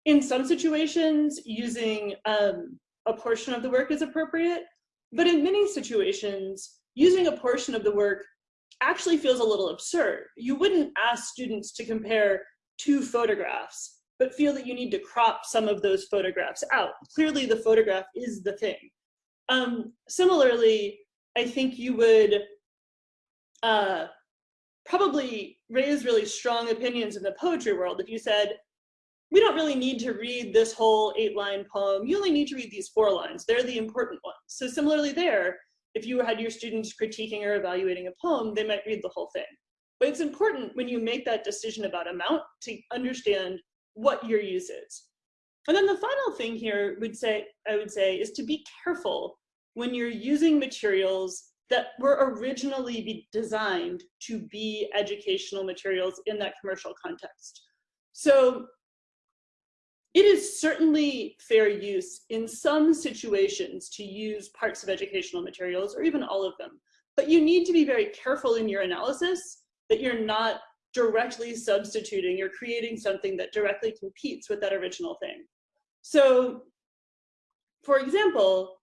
in some situations, using um, a portion of the work is appropriate, but in many situations, using a portion of the work actually feels a little absurd. You wouldn't ask students to compare two photographs, but feel that you need to crop some of those photographs out. Clearly the photograph is the thing. Um, similarly, I think you would uh, probably raise really strong opinions in the poetry world if you said, we don't really need to read this whole eight line poem. You only need to read these four lines. They're the important ones. So similarly there, if you had your students critiquing or evaluating a poem, they might read the whole thing. But it's important when you make that decision about amount to understand what your use is. And then the final thing here would say, I would say is to be careful when you're using materials that were originally designed to be educational materials in that commercial context. So it is certainly fair use in some situations to use parts of educational materials or even all of them, but you need to be very careful in your analysis that you're not directly substituting, you're creating something that directly competes with that original thing. So for example,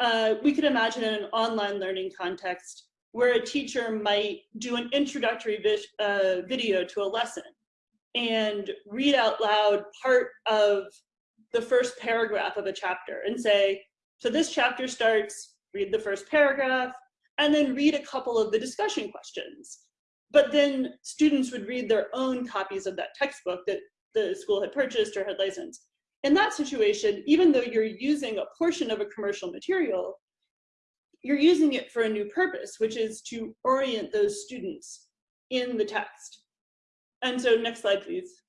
uh, we could imagine in an online learning context where a teacher might do an introductory vi uh, video to a lesson and read out loud part of the first paragraph of a chapter and say, so this chapter starts, read the first paragraph, and then read a couple of the discussion questions. But then students would read their own copies of that textbook that the school had purchased or had licensed. In that situation, even though you're using a portion of a commercial material, you're using it for a new purpose, which is to orient those students in the text. And so next slide, please.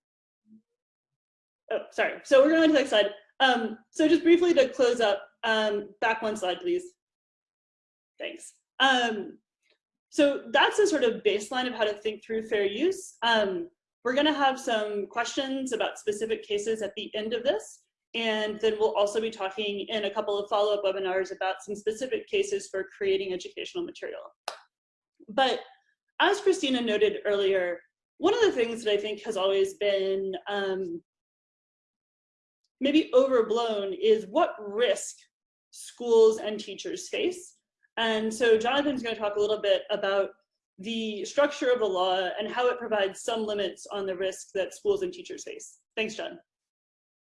Oh, sorry. So we're going to the next slide. Um, so just briefly to close up, um, back one slide, please. Thanks. Um, so that's a sort of baseline of how to think through fair use. Um, we're going to have some questions about specific cases at the end of this. And then we'll also be talking in a couple of follow-up webinars about some specific cases for creating educational material. But as Kristina noted earlier, one of the things that I think has always been um, maybe overblown is what risk schools and teachers face. And so Jonathan's going to talk a little bit about the structure of the law and how it provides some limits on the risk that schools and teachers face. Thanks, John.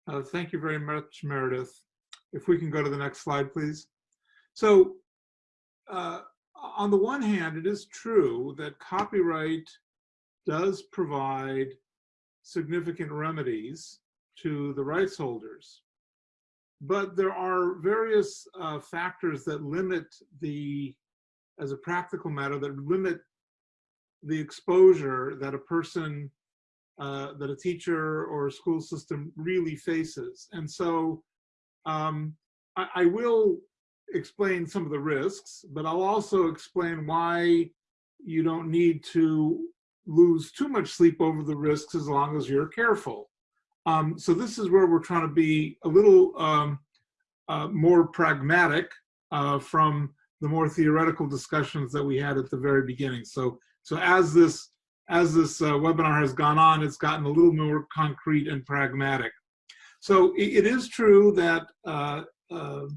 Uh, thank you very much, Meredith. If we can go to the next slide, please. So uh, on the one hand, it is true that copyright does provide significant remedies to the rights holders. But there are various uh, factors that limit the, as a practical matter, that limit the exposure that a person, uh, that a teacher or a school system really faces. And so um, I, I will explain some of the risks, but I'll also explain why you don't need to lose too much sleep over the risks as long as you're careful. Um, so this is where we're trying to be a little um, uh, more pragmatic uh, from the more theoretical discussions that we had at the very beginning. So, so as this as this uh, webinar has gone on, it's gotten a little more concrete and pragmatic. So it, it is true that uh, uh,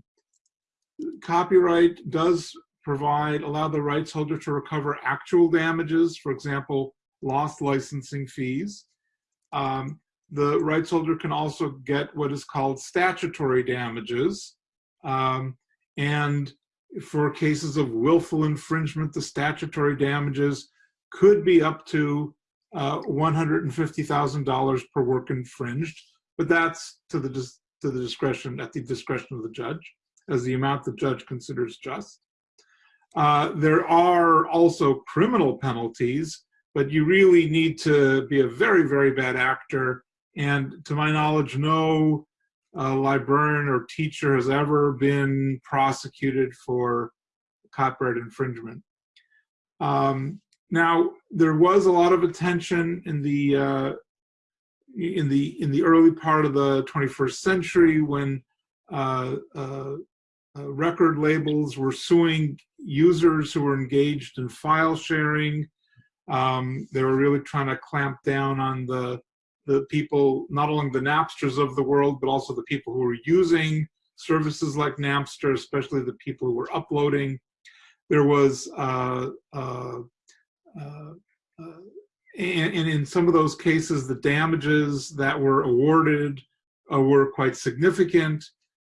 copyright does provide, allow the rights holder to recover actual damages, for example, lost licensing fees. Um, the rights holder can also get what is called statutory damages. Um, and for cases of willful infringement, the statutory damages could be up to uh, $150,000 per work infringed, but that's to the to the discretion, at the discretion of the judge, as the amount the judge considers just. Uh, there are also criminal penalties, but you really need to be a very, very bad actor. And to my knowledge, no uh, librarian or teacher has ever been prosecuted for copyright infringement. Um, now, there was a lot of attention in the uh, in the in the early part of the 21st century when uh, uh, uh, record labels were suing users who were engaged in file sharing. Um, they were really trying to clamp down on the the people, not only the Napsters of the world, but also the people who were using services like Napster, especially the people who were uploading. There was uh, uh, uh, uh and, and, in some of those cases, the damages that were awarded uh, were quite significant.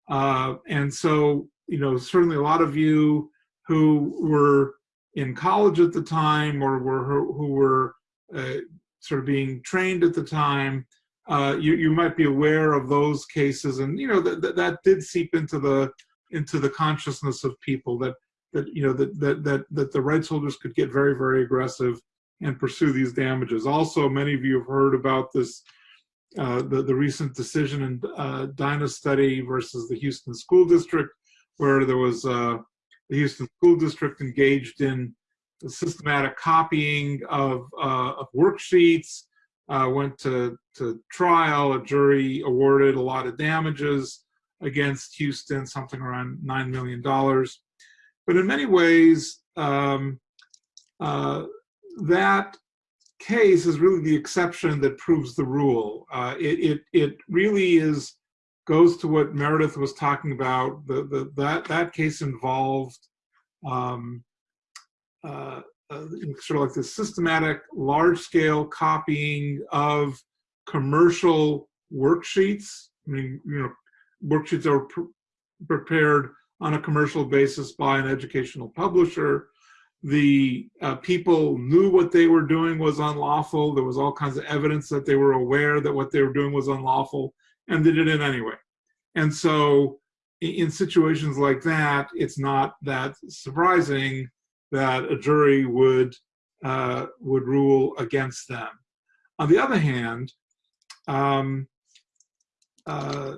Uh, and so, you know, certainly a lot of you who were in college at the time or were who were uh, sort of being trained at the time, uh, you, you might be aware of those cases. And, you know, that, that did seep into the into the consciousness of people that that you know that that that that the rights holders could get very very aggressive and pursue these damages. Also, many of you have heard about this, uh, the, the recent decision in uh, Dynastudy versus the Houston School District, where there was uh, the Houston School District engaged in systematic copying of, uh, of worksheets, uh, went to, to trial, a jury awarded a lot of damages against Houston, something around $9 million. But in many ways, um, uh, that case is really the exception that proves the rule. Uh, it, it, it really is goes to what Meredith was talking about. The, the, that, that case involved um, uh, uh, sort of like the systematic large-scale copying of commercial worksheets. I mean, you know, worksheets are pre prepared on a commercial basis by an educational publisher the uh, people knew what they were doing was unlawful. There was all kinds of evidence that they were aware that what they were doing was unlawful, and they did it anyway. And so, in situations like that, it's not that surprising that a jury would uh, would rule against them. On the other hand, um, uh,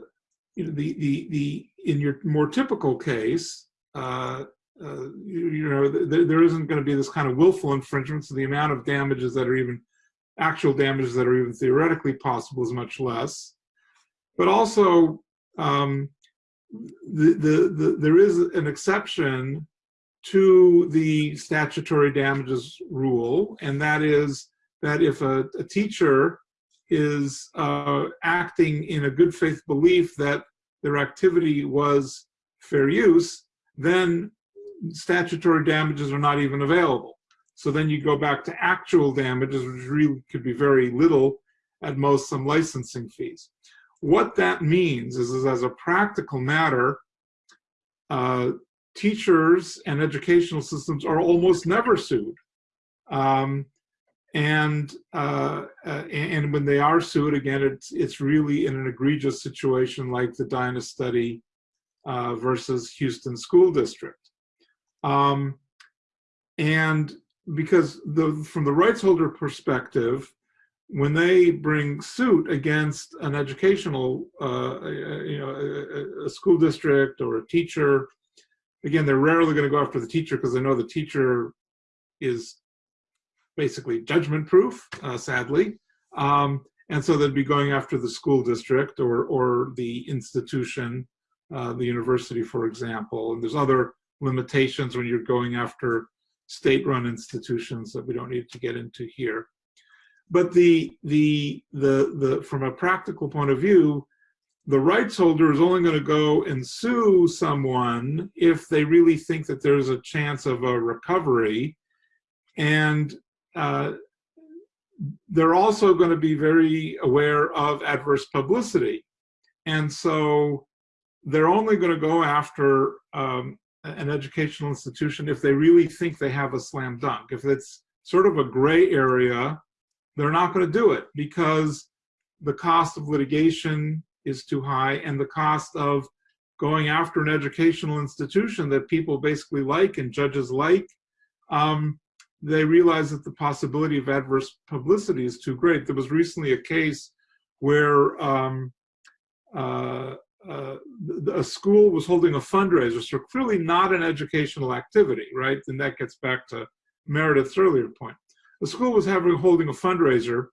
you know, the the the in your more typical case, uh, uh, you, you, know, th there isn't going to be this kind of willful infringement, so the amount of damages that are even, actual damages that are even theoretically possible is much less. But also, um, the, the, the, there is an exception to the statutory damages rule, and that is that if a, a teacher is uh, acting in a good faith belief that their activity was fair use, then statutory damages are not even available. So then you go back to actual damages, which really could be very little, at most some licensing fees. What that means is, is as a practical matter, uh, teachers and educational systems are almost never sued. Um, and uh, uh, and when they are sued, again, it's it's really in an egregious situation like the Dynastudy uh, versus Houston School District. Um, and because the, from the rights holder perspective, when they bring suit against an educational, uh, you know, a, a, school district or a teacher, again, they're rarely going to go after the teacher because they know the teacher is basically judgment proof, uh, sadly. Um, and so they'd be going after the school district or, or the institution, uh, the university, for example. And there's other limitations when you're going after state-run institutions that we don't need to get into here. But the, the, the, the, from a practical point of view, the rights holder is only going to go and sue someone if they really think that there's a chance of a recovery. And uh, they're also going to be very aware of adverse publicity. And so they're only going to go after um, an educational institution if they really think they have a slam dunk. If it's sort of a gray area, they're not going to do it because the cost of litigation is too high and the cost of going after an educational institution that people basically like and judges like, um, they realize that the possibility of adverse publicity is too great. There was recently a case where um, uh, uh, a school was holding a fundraiser, so clearly not an educational activity, right? And that gets back to Meredith's earlier point. The school was having holding a fundraiser.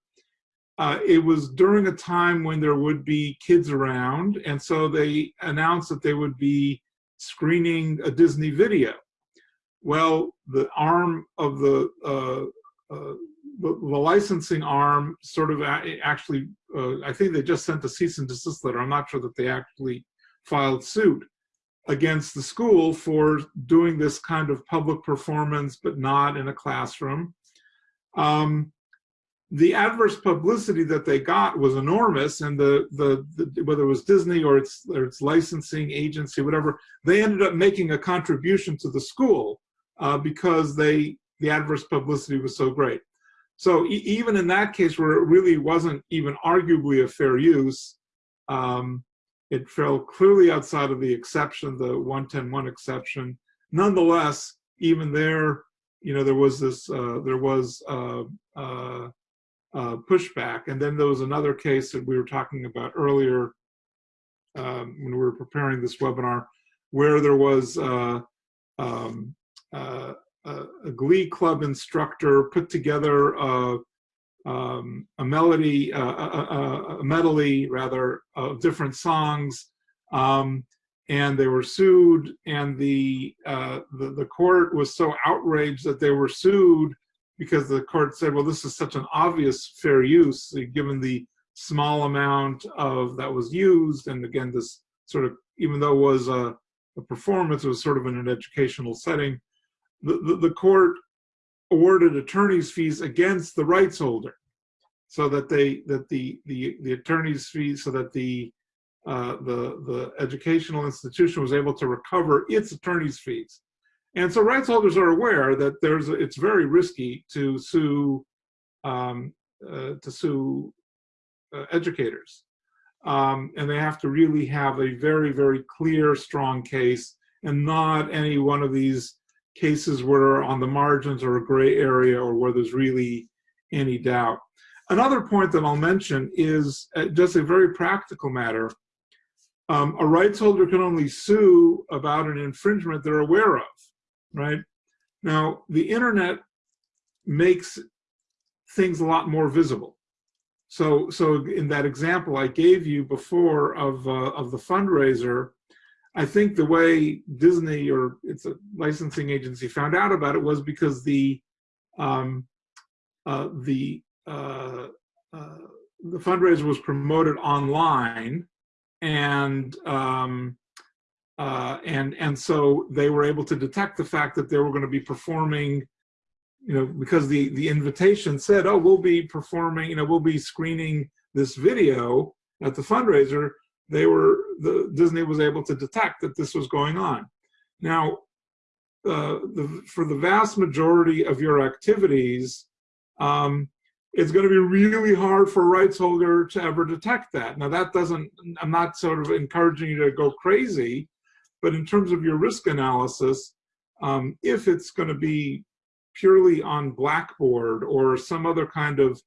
Uh, it was during a time when there would be kids around, and so they announced that they would be screening a Disney video. Well, the arm of the uh, uh, the, licensing arm sort of actually, uh, I think they just sent a cease and desist letter. I'm not sure that they actually filed suit against the school for doing this kind of public performance, but not in a classroom. Um, the adverse publicity that they got was enormous, and the, the, the whether it was Disney or its or its licensing agency, whatever, they ended up making a contribution to the school uh, because they the adverse publicity was so great. So e even in that case, where it really wasn't even arguably a fair use, um, it fell clearly outside of the exception, the 110.1 exception. Nonetheless, even there, you know, there was this, uh, there was uh, uh, uh, pushback. And then there was another case that we were talking about earlier um, when we were preparing this webinar, where there was um, a glee club instructor put together a, um, a melody, a, a, a, medley rather, of different songs, um, and they were sued. And the, uh, the the court was so outraged that they were sued because the court said, "Well, this is such an obvious fair use, given the small amount of that was used." And again, this sort of, even though it was a, a performance, it was sort of in an educational setting the, the, the court awarded attorney's fees against the rights holder so that they that the the the attorney's fees so that the uh, the the educational institution was able to recover its attorney's fees and so rights holders are aware that there's it's very risky to sue um, uh, to sue uh, educators um, and they have to really have a very very clear strong case and not any one of these cases where on the margins or a gray area or where there's really any doubt. Another point that I'll mention is uh, just a very practical matter. Um, a rights holder can only sue about an infringement they're aware of, right? Now, the internet makes things a lot more visible. So, so in that example I gave you before of, uh, of the fundraiser, I think the way Disney or it's a licensing agency found out about it was because the um, uh, the uh, uh, the fundraiser was promoted online, and um, uh, and and so they were able to detect the fact that they were going to be performing, you know, because the the invitation said, oh, we'll be performing, you know, we'll be screening this video at the fundraiser they were the Disney was able to detect that this was going on. Now, uh, the, for the vast majority of your activities, um, it's going to be really hard for a rights holder to ever detect that. Now, that doesn't. I'm not sort of encouraging you to go crazy, but in terms of your risk analysis, um, if it's going to be purely on Blackboard or some other kind of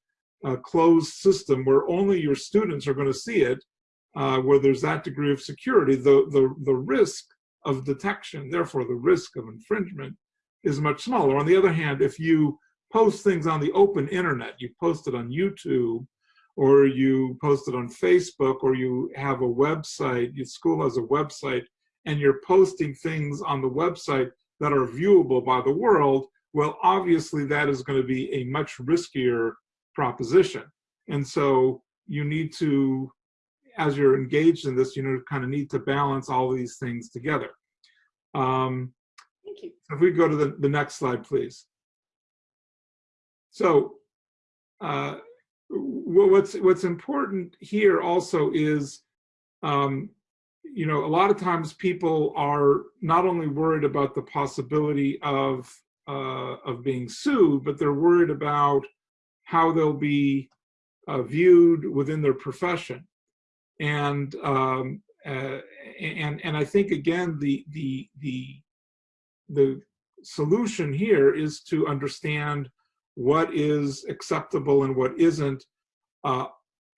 uh, closed system where only your students are going to see it, uh, where there's that degree of security, the, the, the risk of detection, therefore the risk of infringement, is much smaller. On the other hand, if you post things on the open internet, you post it on YouTube, or you post it on Facebook, or you have a website, your school has a website, and you're posting things on the website that are viewable by the world, well, obviously that is going to be a much riskier proposition. And so you need to as you're engaged in this, you know, kind of need to balance all these things together. Um, Thank you. If we go to the, the next slide, please. So uh, what's what's important here also is, um, you know, a lot of times people are not only worried about the possibility of uh, of being sued, but they're worried about how they'll be uh, viewed within their profession. and um, uh, and and I think again the the the the solution here is to understand what is acceptable and what isn't. Uh,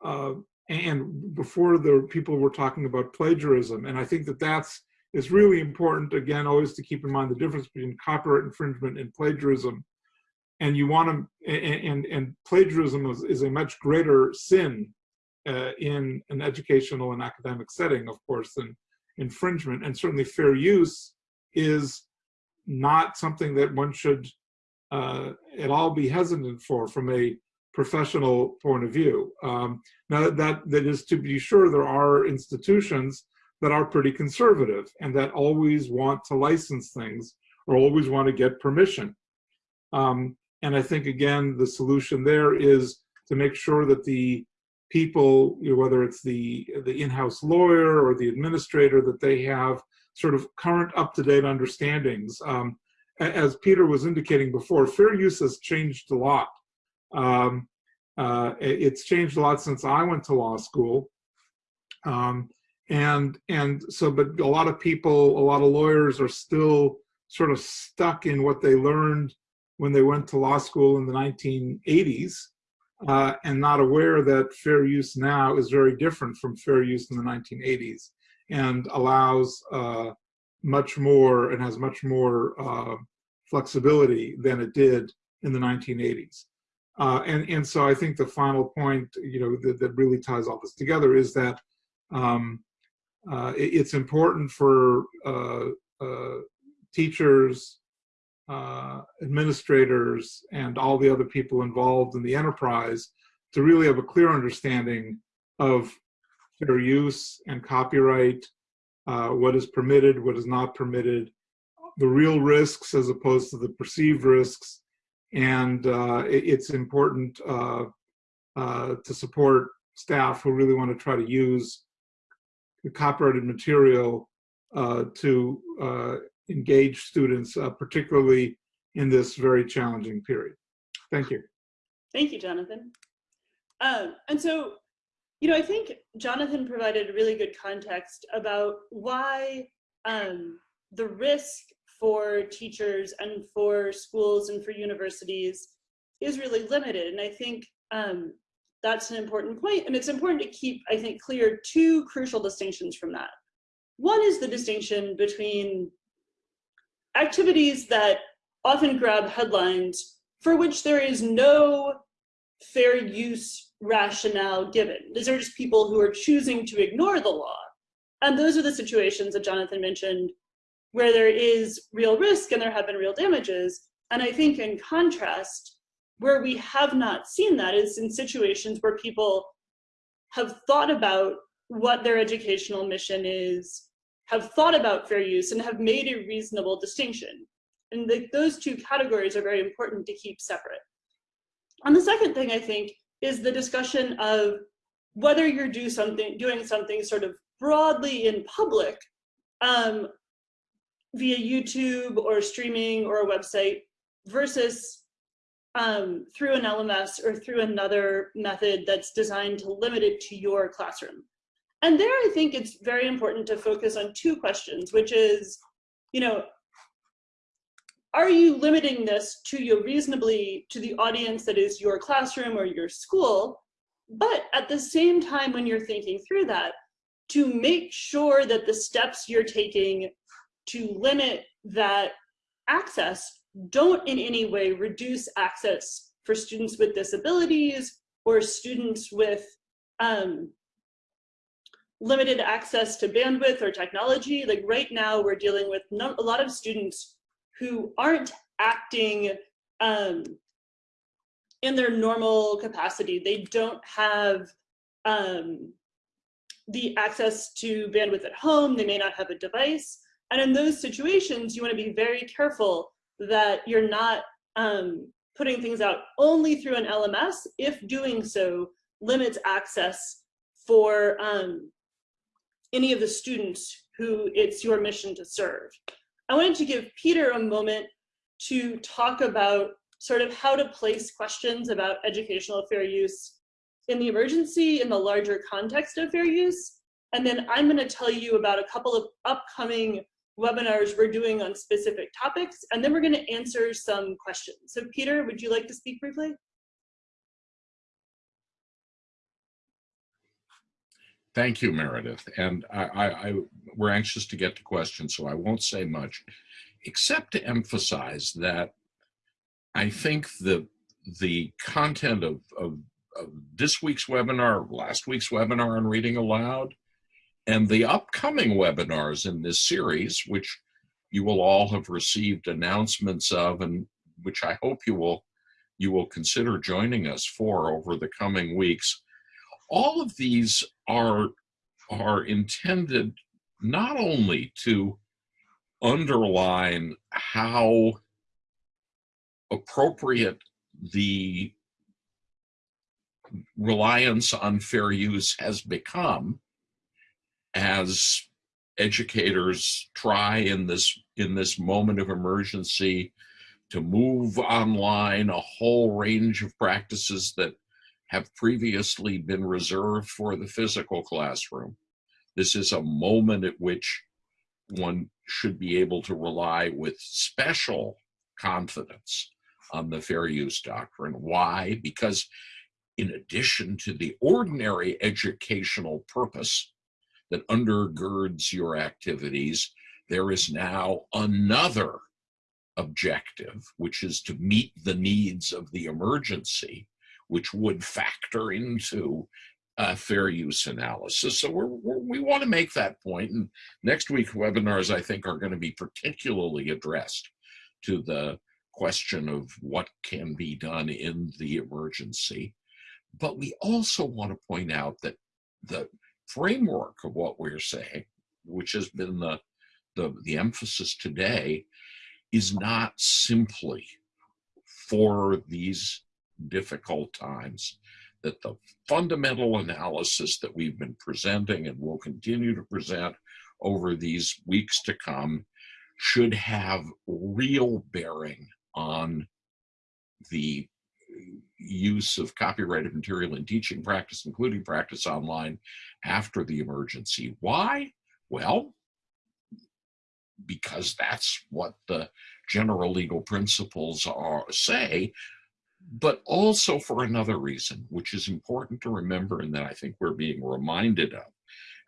uh, and before the people were talking about plagiarism, and I think that that's is really important again always to keep in mind the difference between copyright infringement and plagiarism and you want to and and, and plagiarism is, is, a much greater sin uh, in an educational and academic setting of course than infringement and certainly fair use is not something that one should uh, at all be hesitant for from a professional point of view um, now that that is to be sure there are institutions that are pretty conservative and that always want to license things or always want to get permission. Um, and I think, again, the solution there is to make sure that the people, you know, whether it's the, the in-house lawyer or the administrator, that they have sort of current up-to-date understandings. Um, as Peter was indicating before, fair use has changed a lot. Um, uh, it's changed a lot since I went to law school. Um, and and so but a lot of people a lot of lawyers are still sort of stuck in what they learned when they went to law school in the 1980s uh, and not aware that fair use now is very different from fair use in the 1980s and allows uh, much more and has much more uh, flexibility than it did in the 1980s. Uh, and, and so I think the final point, you know, that, that really ties all this together is that um, uh, it, it's important for uh, uh, teachers, uh, administrators, and all the other people involved in the enterprise to really have a clear understanding of fair use and copyright, uh, what is permitted, what is not permitted, the real risks as opposed to the perceived risks, and uh, it, it's important to support staff who really want to try to use the copyrighted material uh, to uh, engage students, uh, particularly in this very challenging period. Thank you. Thank you, Jonathan. Um, and so, you know, I think Jonathan provided a really good context about why um, the risk for teachers and for schools and for universities is really limited. And I think um, that's an important point. point, and it's important to keep, I think, clear two crucial distinctions from that. One is the distinction between activities that often grab headlines for which there is no fair use rationale given. These are just people who are choosing to ignore the law. And those are the situations that Jonathan mentioned where there is real risk and there have been real damages. And I think in contrast, where we have not seen that is in situations where people have thought about what their educational mission is, have thought about fair use, and have made a reasonable distinction. And the, those two categories are very important to keep separate. And the second thing I think is the discussion of whether you're do something, doing something sort of broadly in public um, via YouTube or streaming or a website versus um, through an LMS or through another method that's designed to limit it to your classroom. And there I think it's very important to focus on two questions, which is, you know, are you limiting this to you reasonably to the audience that is your classroom or your school? But at the same time, when you're thinking through that, to make sure that the steps you're taking to limit that access don't in any way reduce access for students with disabilities or students with um, limited access to bandwidth or technology. Like right now, we're dealing with a lot of students who aren't acting um, in their normal capacity. They don't have um, the access to bandwidth at home. They may not have a device. And in those situations, you want to be very careful that you're not um, putting things out only through an LMS if doing so limits access for um, any of the students who it's your mission to serve. I wanted to give Peter a moment to talk about sort of how to place questions about educational fair use in the emergency in the larger context of fair use. And then I'm gonna tell you about a couple of upcoming webinars we're doing on specific topics, and then we're gonna answer some questions. So Peter, would you like to speak briefly? Thank you, Meredith. And I, I, I, we're anxious to get to questions, so I won't say much, except to emphasize that I think the the content of, of, of this week's webinar, last week's webinar on reading aloud, and the upcoming webinars in this series, which you will all have received announcements of, and which I hope you will you will consider joining us for over the coming weeks. All of these are are intended not only to underline how appropriate the reliance on fair use has become as educators try in this in this moment of emergency to move online a whole range of practices that have previously been reserved for the physical classroom. This is a moment at which one should be able to rely with special confidence on the fair use doctrine. Why? Because in addition to the ordinary educational purpose that undergirds your activities, there is now another objective, which is to meet the needs of the emergency, which would factor into a fair use analysis. So we're, we're, we want to make that point. And next week webinars, I think, are going to be particularly addressed to the question of what can be done in the emergency. But we also want to point out that the framework of what we're saying, which has been the, the, the emphasis today, is not simply for these difficult times, that the fundamental analysis that we've been presenting and will continue to present over these weeks to come should have real bearing on the use of copyrighted material in teaching practice, including practice online after the emergency. Why? Well, because that's what the general legal principles are say, but also for another reason, which is important to remember and that I think we're being reminded of.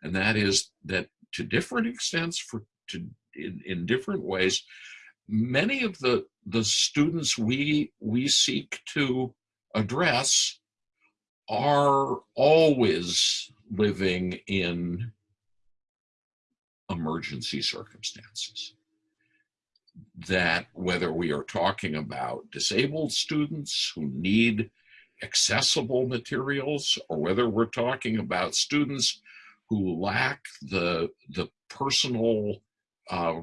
And that is that to different extents, for to in, in different ways, many of the, the students we, we seek to address are always living in emergency circumstances. That whether we are talking about disabled students who need accessible materials or whether we're talking about students who lack the, the personal uh,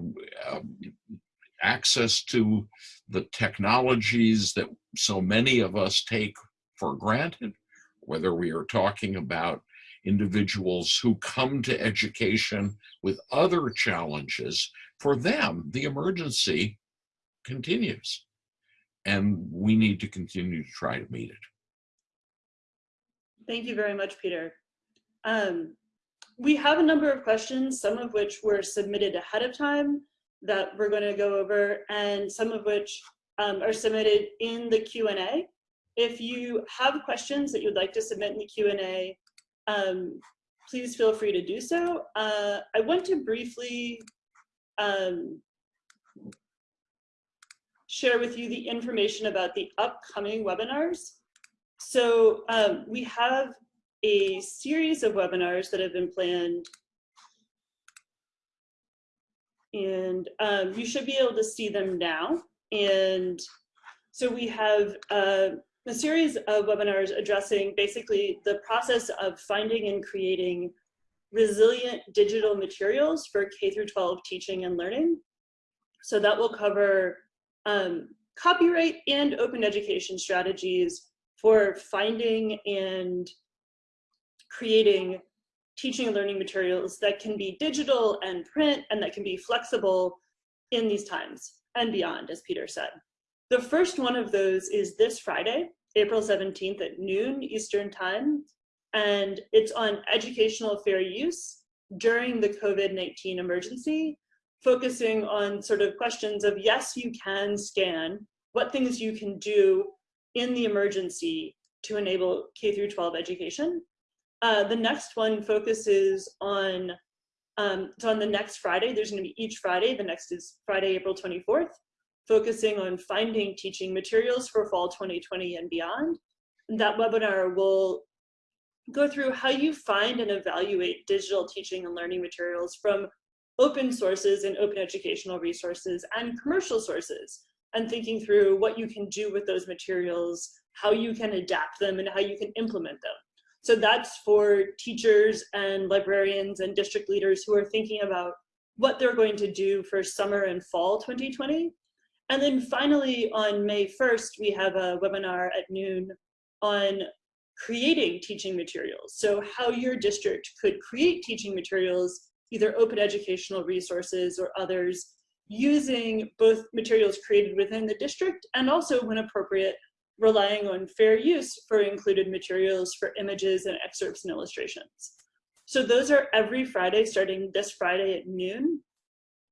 access to the technologies that so many of us take for granted, whether we are talking about individuals who come to education with other challenges, for them, the emergency continues. And we need to continue to try to meet it. Thank you very much, Peter. Um, we have a number of questions, some of which were submitted ahead of time that we're going to go over and some of which um, are submitted in the Q&A. If you have questions that you'd like to submit in the Q&A, um, please feel free to do so. Uh, I want to briefly um, share with you the information about the upcoming webinars. So um, we have a series of webinars that have been planned and um, you should be able to see them now. And so we have uh, a series of webinars addressing basically the process of finding and creating resilient digital materials for K through 12 teaching and learning. So that will cover um, copyright and open education strategies for finding and creating teaching and learning materials that can be digital and print and that can be flexible in these times and beyond, as Peter said. The first one of those is this Friday. April 17th at noon Eastern time. And it's on educational fair use during the COVID-19 emergency, focusing on sort of questions of, yes, you can scan, what things you can do in the emergency to enable K through 12 education. Uh, the next one focuses on, um, so on the next Friday, there's gonna be each Friday, the next is Friday, April 24th, focusing on finding teaching materials for fall 2020 and beyond. That webinar will go through how you find and evaluate digital teaching and learning materials from open sources and open educational resources and commercial sources and thinking through what you can do with those materials, how you can adapt them and how you can implement them. So that's for teachers and librarians and district leaders who are thinking about what they're going to do for summer and fall 2020. And then finally on May 1st, we have a webinar at noon on creating teaching materials. So how your district could create teaching materials, either open educational resources or others, using both materials created within the district and also when appropriate, relying on fair use for included materials for images and excerpts and illustrations. So those are every Friday starting this Friday at noon.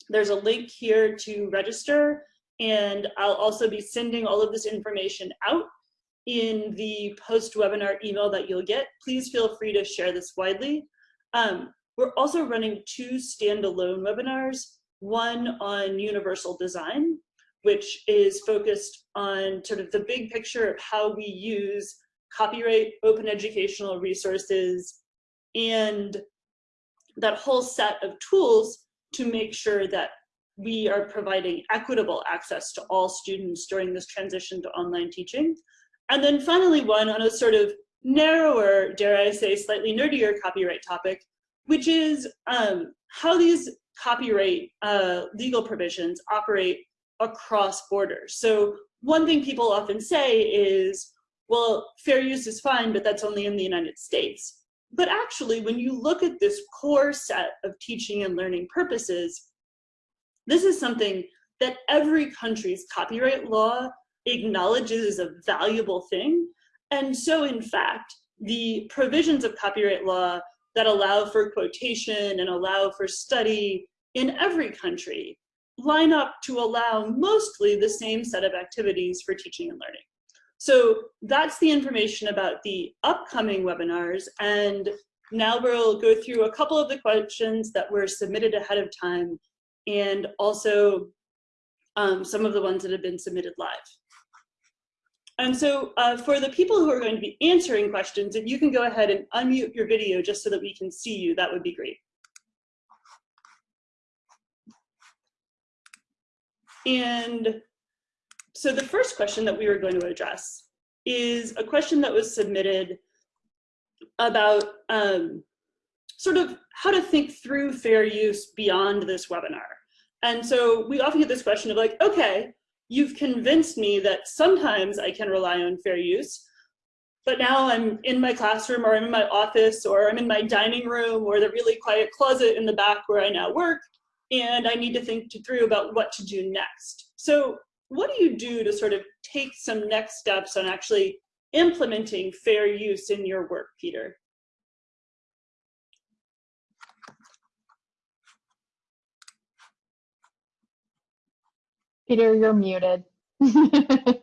There's a link here to register and I'll also be sending all of this information out in the post-webinar email that you'll get. Please feel free to share this widely. Um, we're also running two standalone webinars, one on universal design, which is focused on sort of the big picture of how we use copyright, open educational resources, and that whole set of tools to make sure that we are providing equitable access to all students during this transition to online teaching. And then finally one on a sort of narrower, dare I say, slightly nerdier copyright topic, which is um, how these copyright uh, legal provisions operate across borders. So one thing people often say is, well, fair use is fine, but that's only in the United States. But actually, when you look at this core set of teaching and learning purposes, this is something that every country's copyright law acknowledges as a valuable thing. And so in fact, the provisions of copyright law that allow for quotation and allow for study in every country line up to allow mostly the same set of activities for teaching and learning. So that's the information about the upcoming webinars. And now we'll go through a couple of the questions that were submitted ahead of time and also um, some of the ones that have been submitted live. And so uh, for the people who are going to be answering questions, if you can go ahead and unmute your video just so that we can see you, that would be great. And so the first question that we were going to address is a question that was submitted about um, sort of how to think through fair use beyond this webinar. And so we often get this question of like, okay, you've convinced me that sometimes I can rely on fair use, but now I'm in my classroom or I'm in my office or I'm in my dining room or the really quiet closet in the back where I now work, and I need to think through about what to do next. So what do you do to sort of take some next steps on actually implementing fair use in your work, Peter? Peter, you're muted.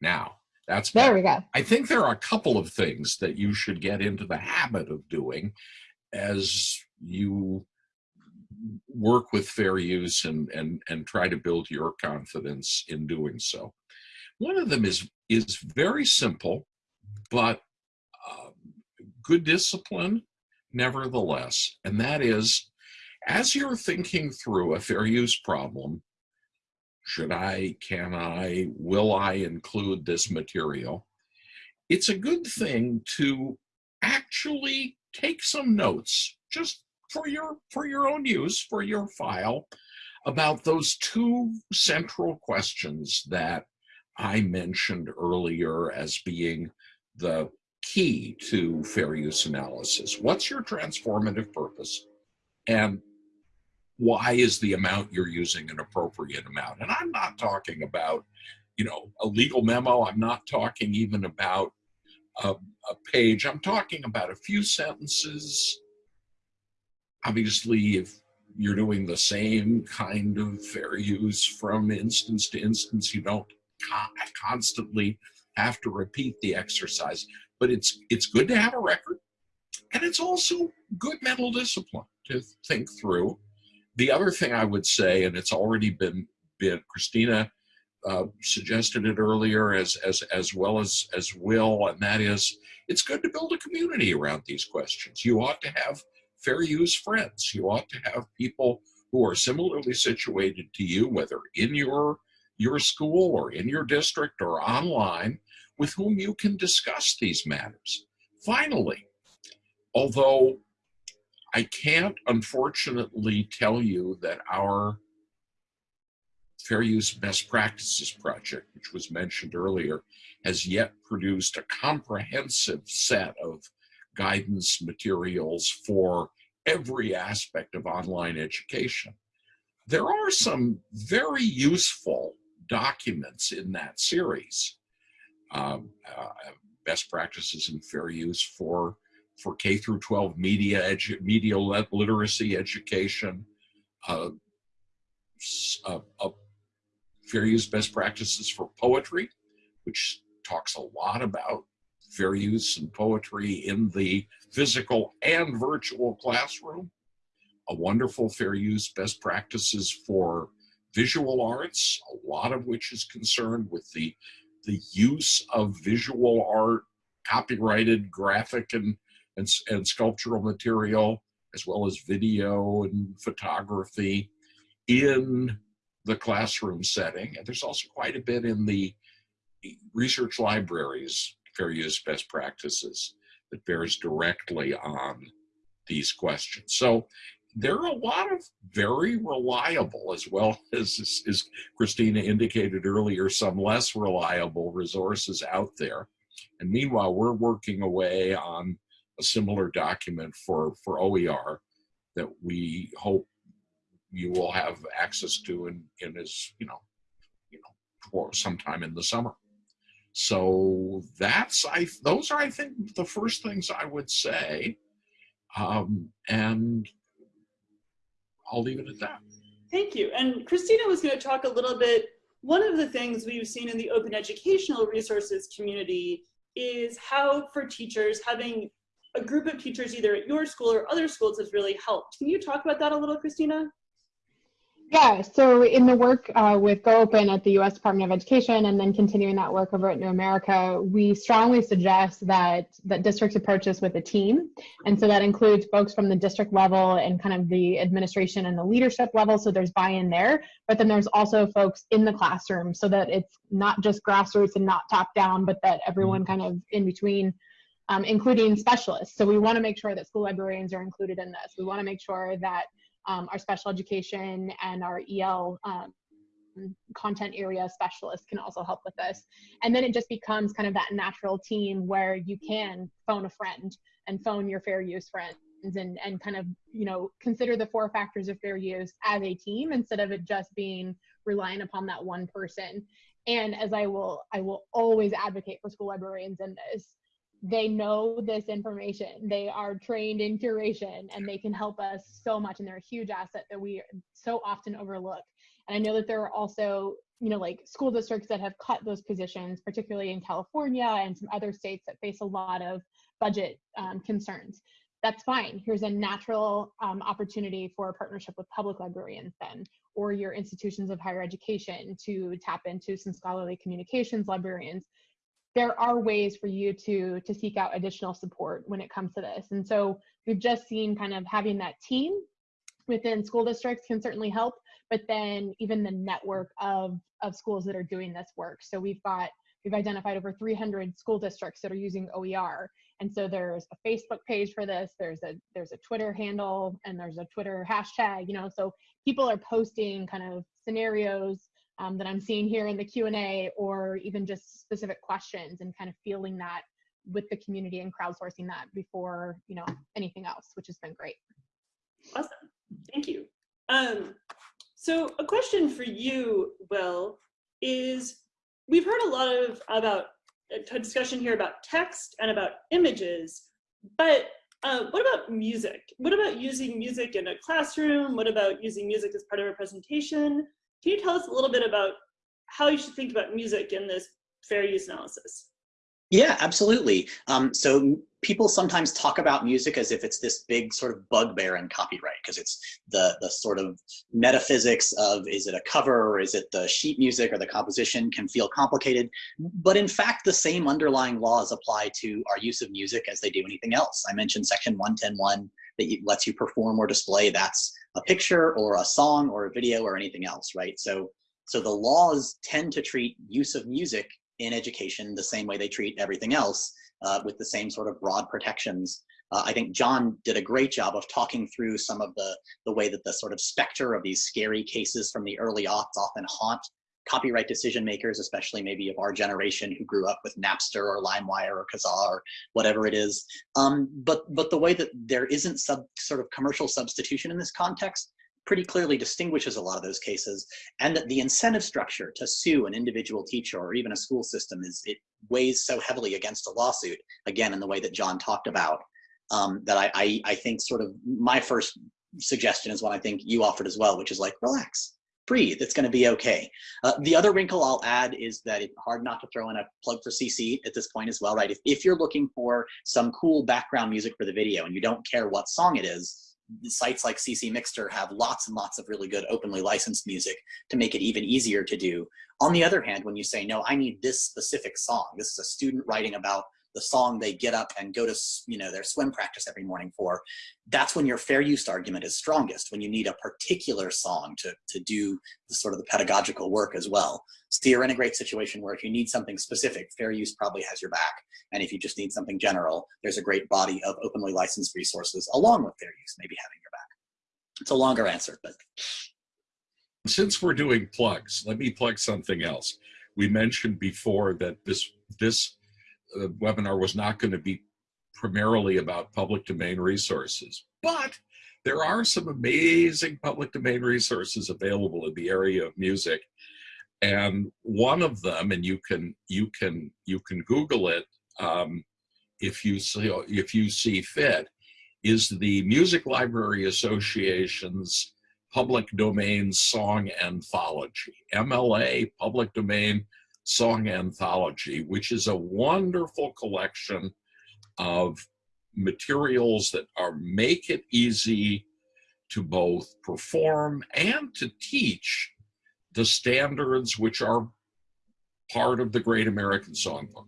Now, that's there better. we go. I think there are a couple of things that you should get into the habit of doing as you work with fair use and, and, and try to build your confidence in doing so. One of them is, is very simple, but uh, good discipline nevertheless, and that is as you're thinking through a fair use problem, should I, can I, will I include this material? It's a good thing to actually take some notes just for your for your own use for your file about those two central questions that I mentioned earlier as being the key to fair use analysis. What's your transformative purpose? And why is the amount you're using an appropriate amount? And I'm not talking about, you know, a legal memo. I'm not talking even about a, a page. I'm talking about a few sentences. Obviously, if you're doing the same kind of fair use from instance to instance, you don't constantly have to repeat the exercise. But it's it's good to have a record, and it's also good mental discipline to think through. The other thing I would say, and it's already been been Kristina uh, suggested it earlier as as as well as as Will, and that is it's good to build a community around these questions. You ought to have fair use friends. You ought to have people who are similarly situated to you, whether in your your school or in your district or online, with whom you can discuss these matters. Finally, although I can't unfortunately tell you that our Fair Use Best Practices Project, which was mentioned earlier, has yet produced a comprehensive set of guidance materials for every aspect of online education. There are some very useful documents in that series. Um, uh, best practices in fair use for for K through 12 media edu media literacy education, uh, uh, uh, fair use best practices for poetry, which talks a lot about fair use and poetry in the physical and virtual classroom. A wonderful fair use best practices for visual arts, a lot of which is concerned with the, the use of visual art, copyrighted graphic and, and, and sculptural material, as well as video and photography in the classroom setting. And there's also quite a bit in the research libraries, fair use best practices that bears directly on these questions. So there are a lot of very reliable, as well as, as Kristina indicated earlier, some less reliable resources out there. And meanwhile, we're working away on a similar document for, for OER that we hope you will have access to in, in as, you know, you know, for sometime in the summer. So that's, I, those are, I think, the first things I would say. Um, and I'll leave it at that. Thank you. And Kristina was going to talk a little bit. One of the things we've seen in the open educational resources community is how for teachers having a group of teachers either at your school or other schools has really helped. Can you talk about that a little, Kristina? Yeah, so in the work uh, with Go Open at the US Department of Education and then continuing that work over at New America, we strongly suggest that, that districts approach this with a team. And so that includes folks from the district level and kind of the administration and the leadership level, so there's buy-in there. But then there's also folks in the classroom so that it's not just grassroots and not top down, but that everyone kind of in between um, including specialists. So we want to make sure that school librarians are included in this. We want to make sure that um, our special education and our EL um, content area specialists can also help with this. And then it just becomes kind of that natural team where you can phone a friend and phone your fair use friends and, and kind of, you know, consider the four factors of fair use as a team instead of it just being relying upon that one person. And as I will, I will always advocate for school librarians in this, they know this information. They are trained in curation and they can help us so much. And they're a huge asset that we so often overlook. And I know that there are also, you know, like school districts that have cut those positions, particularly in California and some other states that face a lot of budget um, concerns. That's fine. Here's a natural um, opportunity for a partnership with public librarians then, or your institutions of higher education to tap into some scholarly communications librarians there are ways for you to to seek out additional support when it comes to this. And so we've just seen kind of having that team within school districts can certainly help but then even the network of of schools that are doing this work. So we've got we've identified over 300 school districts that are using OER and so there's a Facebook page for this there's a there's a Twitter handle and there's a Twitter hashtag you know so people are posting kind of scenarios um, that I'm seeing here in the Q&A or even just specific questions and kind of feeling that with the community and crowdsourcing that before, you know, anything else, which has been great. Awesome, thank you. Um, so a question for you, Will, is we've heard a lot of about a discussion here about text and about images, but uh, what about music? What about using music in a classroom? What about using music as part of a presentation? Can you tell us a little bit about how you should think about music in this fair use analysis? Yeah, absolutely. Um, so people sometimes talk about music as if it's this big sort of bugbear in copyright because it's the the sort of metaphysics of is it a cover or is it the sheet music or the composition can feel complicated but in fact the same underlying laws apply to our use of music as they do anything else i mentioned section 1101 that lets you perform or display that's a picture or a song or a video or anything else right so so the laws tend to treat use of music in education the same way they treat everything else uh, with the same sort of broad protections. Uh, I think John did a great job of talking through some of the, the way that the sort of specter of these scary cases from the early aughts often haunt copyright decision makers, especially maybe of our generation who grew up with Napster or LimeWire or Kazaa or whatever it is. Um, but, but the way that there isn't sub, sort of commercial substitution in this context pretty clearly distinguishes a lot of those cases and that the incentive structure to sue an individual teacher or even a school system is it weighs so heavily against a lawsuit again in the way that john talked about um, that I, I, I think sort of my first suggestion is what i think you offered as well which is like relax breathe it's going to be okay uh, the other wrinkle i'll add is that it's hard not to throw in a plug for cc at this point as well right if, if you're looking for some cool background music for the video and you don't care what song it is sites like ccMixter have lots and lots of really good openly licensed music to make it even easier to do. On the other hand, when you say, no, I need this specific song, this is a student writing about the song they get up and go to you know their swim practice every morning for that's when your fair use argument is strongest when you need a particular song to to do the sort of the pedagogical work as well. So you're in a great situation where if you need something specific fair use probably has your back. And if you just need something general there's a great body of openly licensed resources along with fair use maybe having your back. It's a longer answer but since we're doing plugs let me plug something else. We mentioned before that this this uh, webinar was not going to be primarily about public domain resources, but there are some amazing public domain resources available in the area of music. And one of them, and you can you can you can Google it um, if you see if you see fit, is the Music Library Association's Public Domain Song Anthology, MLA Public Domain Song Anthology, which is a wonderful collection of materials that are make it easy to both perform and to teach the standards which are part of the Great American Songbook.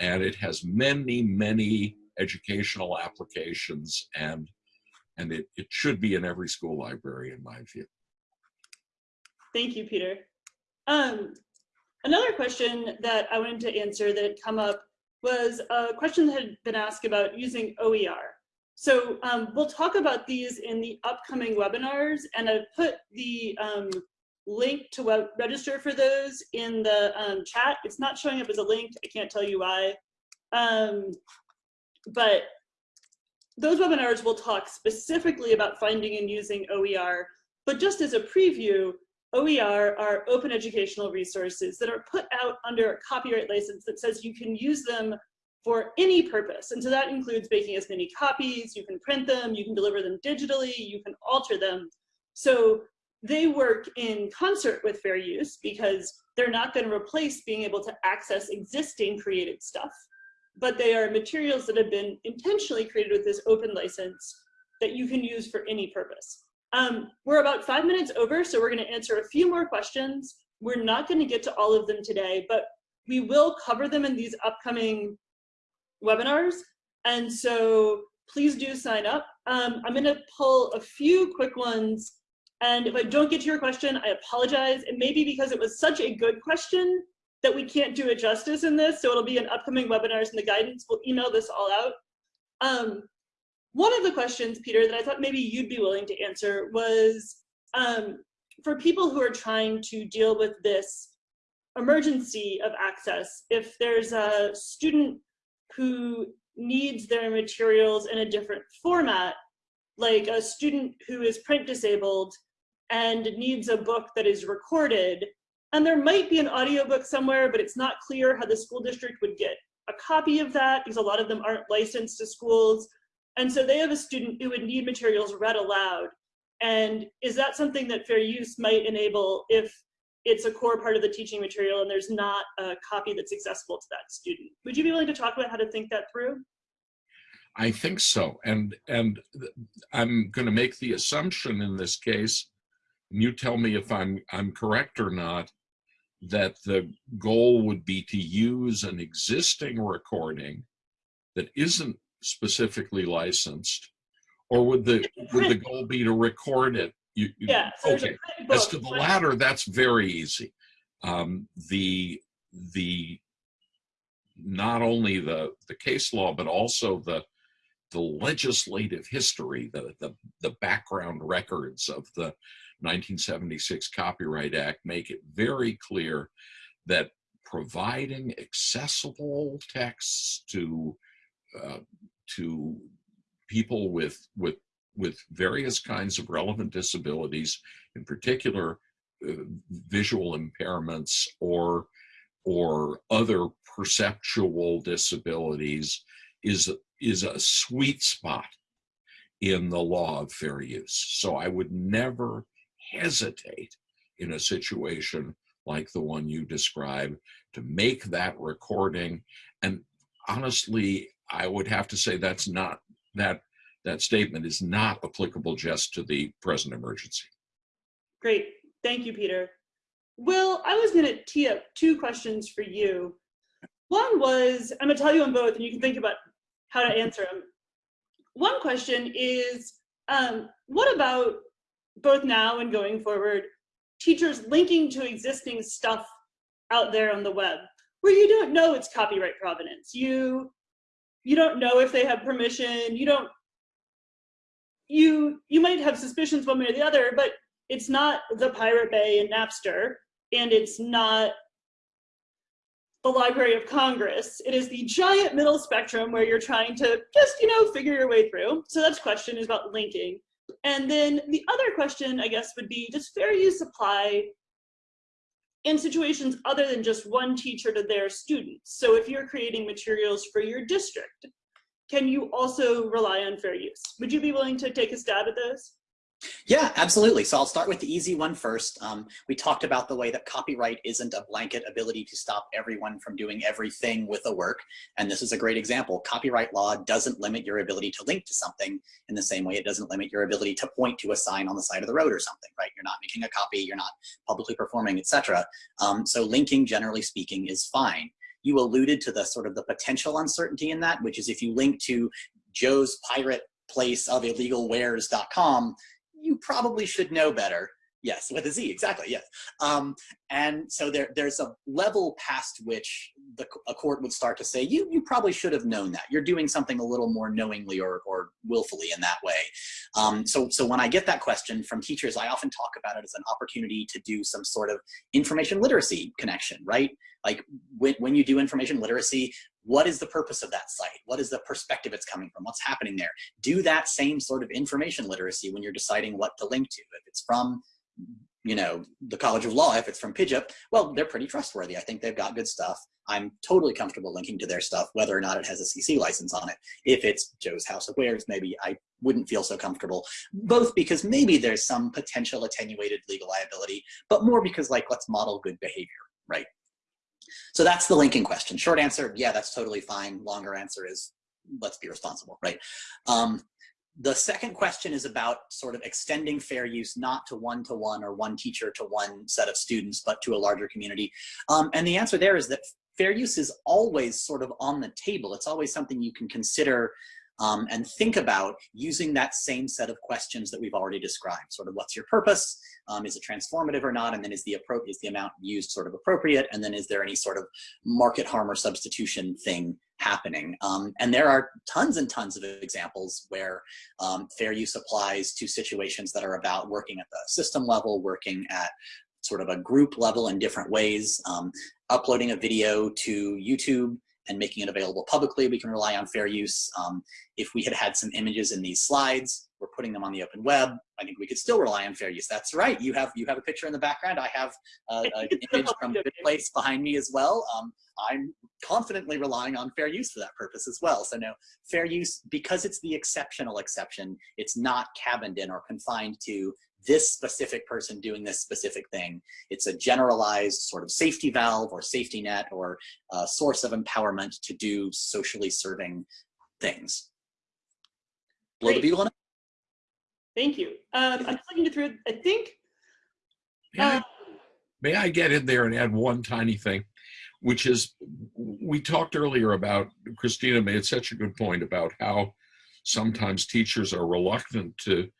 And it has many, many educational applications and and it, it should be in every school library in my view. Thank you, Peter. Um, Another question that I wanted to answer that had come up was a question that had been asked about using OER. So um, we'll talk about these in the upcoming webinars and I've put the um, link to web register for those in the um, chat. It's not showing up as a link, I can't tell you why. Um, but those webinars will talk specifically about finding and using OER, but just as a preview, OER are open educational resources that are put out under a copyright license that says you can use them for any purpose. And so that includes making as many copies, you can print them, you can deliver them digitally, you can alter them. So they work in concert with fair use because they're not going to replace being able to access existing created stuff, but they are materials that have been intentionally created with this open license that you can use for any purpose. Um, we're about five minutes over, so we're going to answer a few more questions. We're not going to get to all of them today, but we will cover them in these upcoming webinars. And so please do sign up. Um, I'm going to pull a few quick ones. And if I don't get to your question, I apologize. It may be because it was such a good question that we can't do it justice in this. So it'll be in upcoming webinars and the guidance. We'll email this all out. Um, one of the questions, Peter, that I thought maybe you'd be willing to answer was um, for people who are trying to deal with this emergency of access, if there's a student who needs their materials in a different format, like a student who is print disabled and needs a book that is recorded, And there might be an audiobook somewhere, but it's not clear how the school district would get a copy of that because a lot of them aren't licensed to schools. And so they have a student who would need materials read aloud. And is that something that fair use might enable if it's a core part of the teaching material and there's not a copy that's accessible to that student? Would you be willing to talk about how to think that through? I think so. And, and I'm going to make the assumption in this case, and you tell me if I'm, I'm correct or not, that the goal would be to use an existing recording that isn't specifically licensed, or would the would the goal be to record it? You, yeah. So okay. As to the latter, that's very easy. Um, the the not only the the case law, but also the the legislative history, the the the background records of the 1976 Copyright Act make it very clear that providing accessible texts to uh, to people with with with various kinds of relevant disabilities, in particular uh, visual impairments or or other perceptual disabilities, is is a sweet spot in the law of fair use. So I would never hesitate in a situation like the one you describe to make that recording. And honestly, I would have to say that's not that that statement is not applicable just to the present emergency. Great. Thank you, Peter. Will, I was going to tee up two questions for you. One was, I'm going to tell you on both, and you can think about how to answer them. One question is, um, what about both now and going forward, teachers linking to existing stuff out there on the web where you don't know it's copyright provenance. You you don't know if they have permission. You don't you you might have suspicions one way or the other, but it's not the Pirate Bay and Napster, and it's not the Library of Congress. It is the giant middle spectrum where you're trying to just, you know, figure your way through. So that's question is about linking. And then the other question, I guess, would be, does fair use apply in situations other than just one teacher to their students? So if you're creating materials for your district, can you also rely on fair use? Would you be willing to take a stab at those? Yeah, absolutely. So I'll start with the easy one first. Um, we talked about the way that copyright isn't a blanket ability to stop everyone from doing everything with a work. And this is a great example. Copyright law doesn't limit your ability to link to something in the same way it doesn't limit your ability to point to a sign on the side of the road or something, right? You're not making a copy, you're not publicly performing, etc. Um, so linking, generally speaking, is fine. You alluded to the sort of the potential uncertainty in that, which is if you link to Joe's pirate place of illegalwares.com, you probably should know better. Yes, with a Z, exactly, yes. Um, and so there, there's a level past which the, a court would start to say, you, you probably should have known that. You're doing something a little more knowingly or, or willfully in that way. Um, so, so when I get that question from teachers, I often talk about it as an opportunity to do some sort of information literacy connection, right? Like when, when you do information literacy, what is the purpose of that site? What is the perspective it's coming from? What's happening there? Do that same sort of information literacy when you're deciding what to link to. If it's from, you know, the College of Law, if it's from PIJIP, well, they're pretty trustworthy. I think they've got good stuff. I'm totally comfortable linking to their stuff, whether or not it has a CC license on it. If it's Joe's House of Wares, maybe I wouldn't feel so comfortable, both because maybe there's some potential attenuated legal liability, but more because like, let's model good behavior, right? So that's the linking question. Short answer, yeah, that's totally fine. Longer answer is, let's be responsible, right? Um, the second question is about sort of extending fair use not to one-to-one -one or one teacher to one set of students, but to a larger community. Um, and the answer there is that fair use is always sort of on the table. It's always something you can consider um, and think about using that same set of questions that we've already described. Sort of what's your purpose? Um, is it transformative or not? And then is the is the amount used sort of appropriate? And then is there any sort of market harm or substitution thing happening? Um, and there are tons and tons of examples where um, fair use applies to situations that are about working at the system level, working at sort of a group level in different ways, um, uploading a video to YouTube and making it available publicly. We can rely on fair use. Um, if we had had some images in these slides, we're putting them on the open web. I think we could still rely on fair use. That's right. You have you have a picture in the background. I have uh, an image from Good Place behind me as well. Um, I'm confidently relying on fair use for that purpose as well. So no, fair use, because it's the exceptional exception, it's not cabined in or confined to this specific person doing this specific thing. It's a generalized sort of safety valve or safety net or a source of empowerment to do socially serving things. Blow the Great. bugle on it? Thank you. Um, I'm just looking through, I think, May I- uh, May I get in there and add one tiny thing, which is we talked earlier about Kristina made such a good point about how sometimes teachers are reluctant to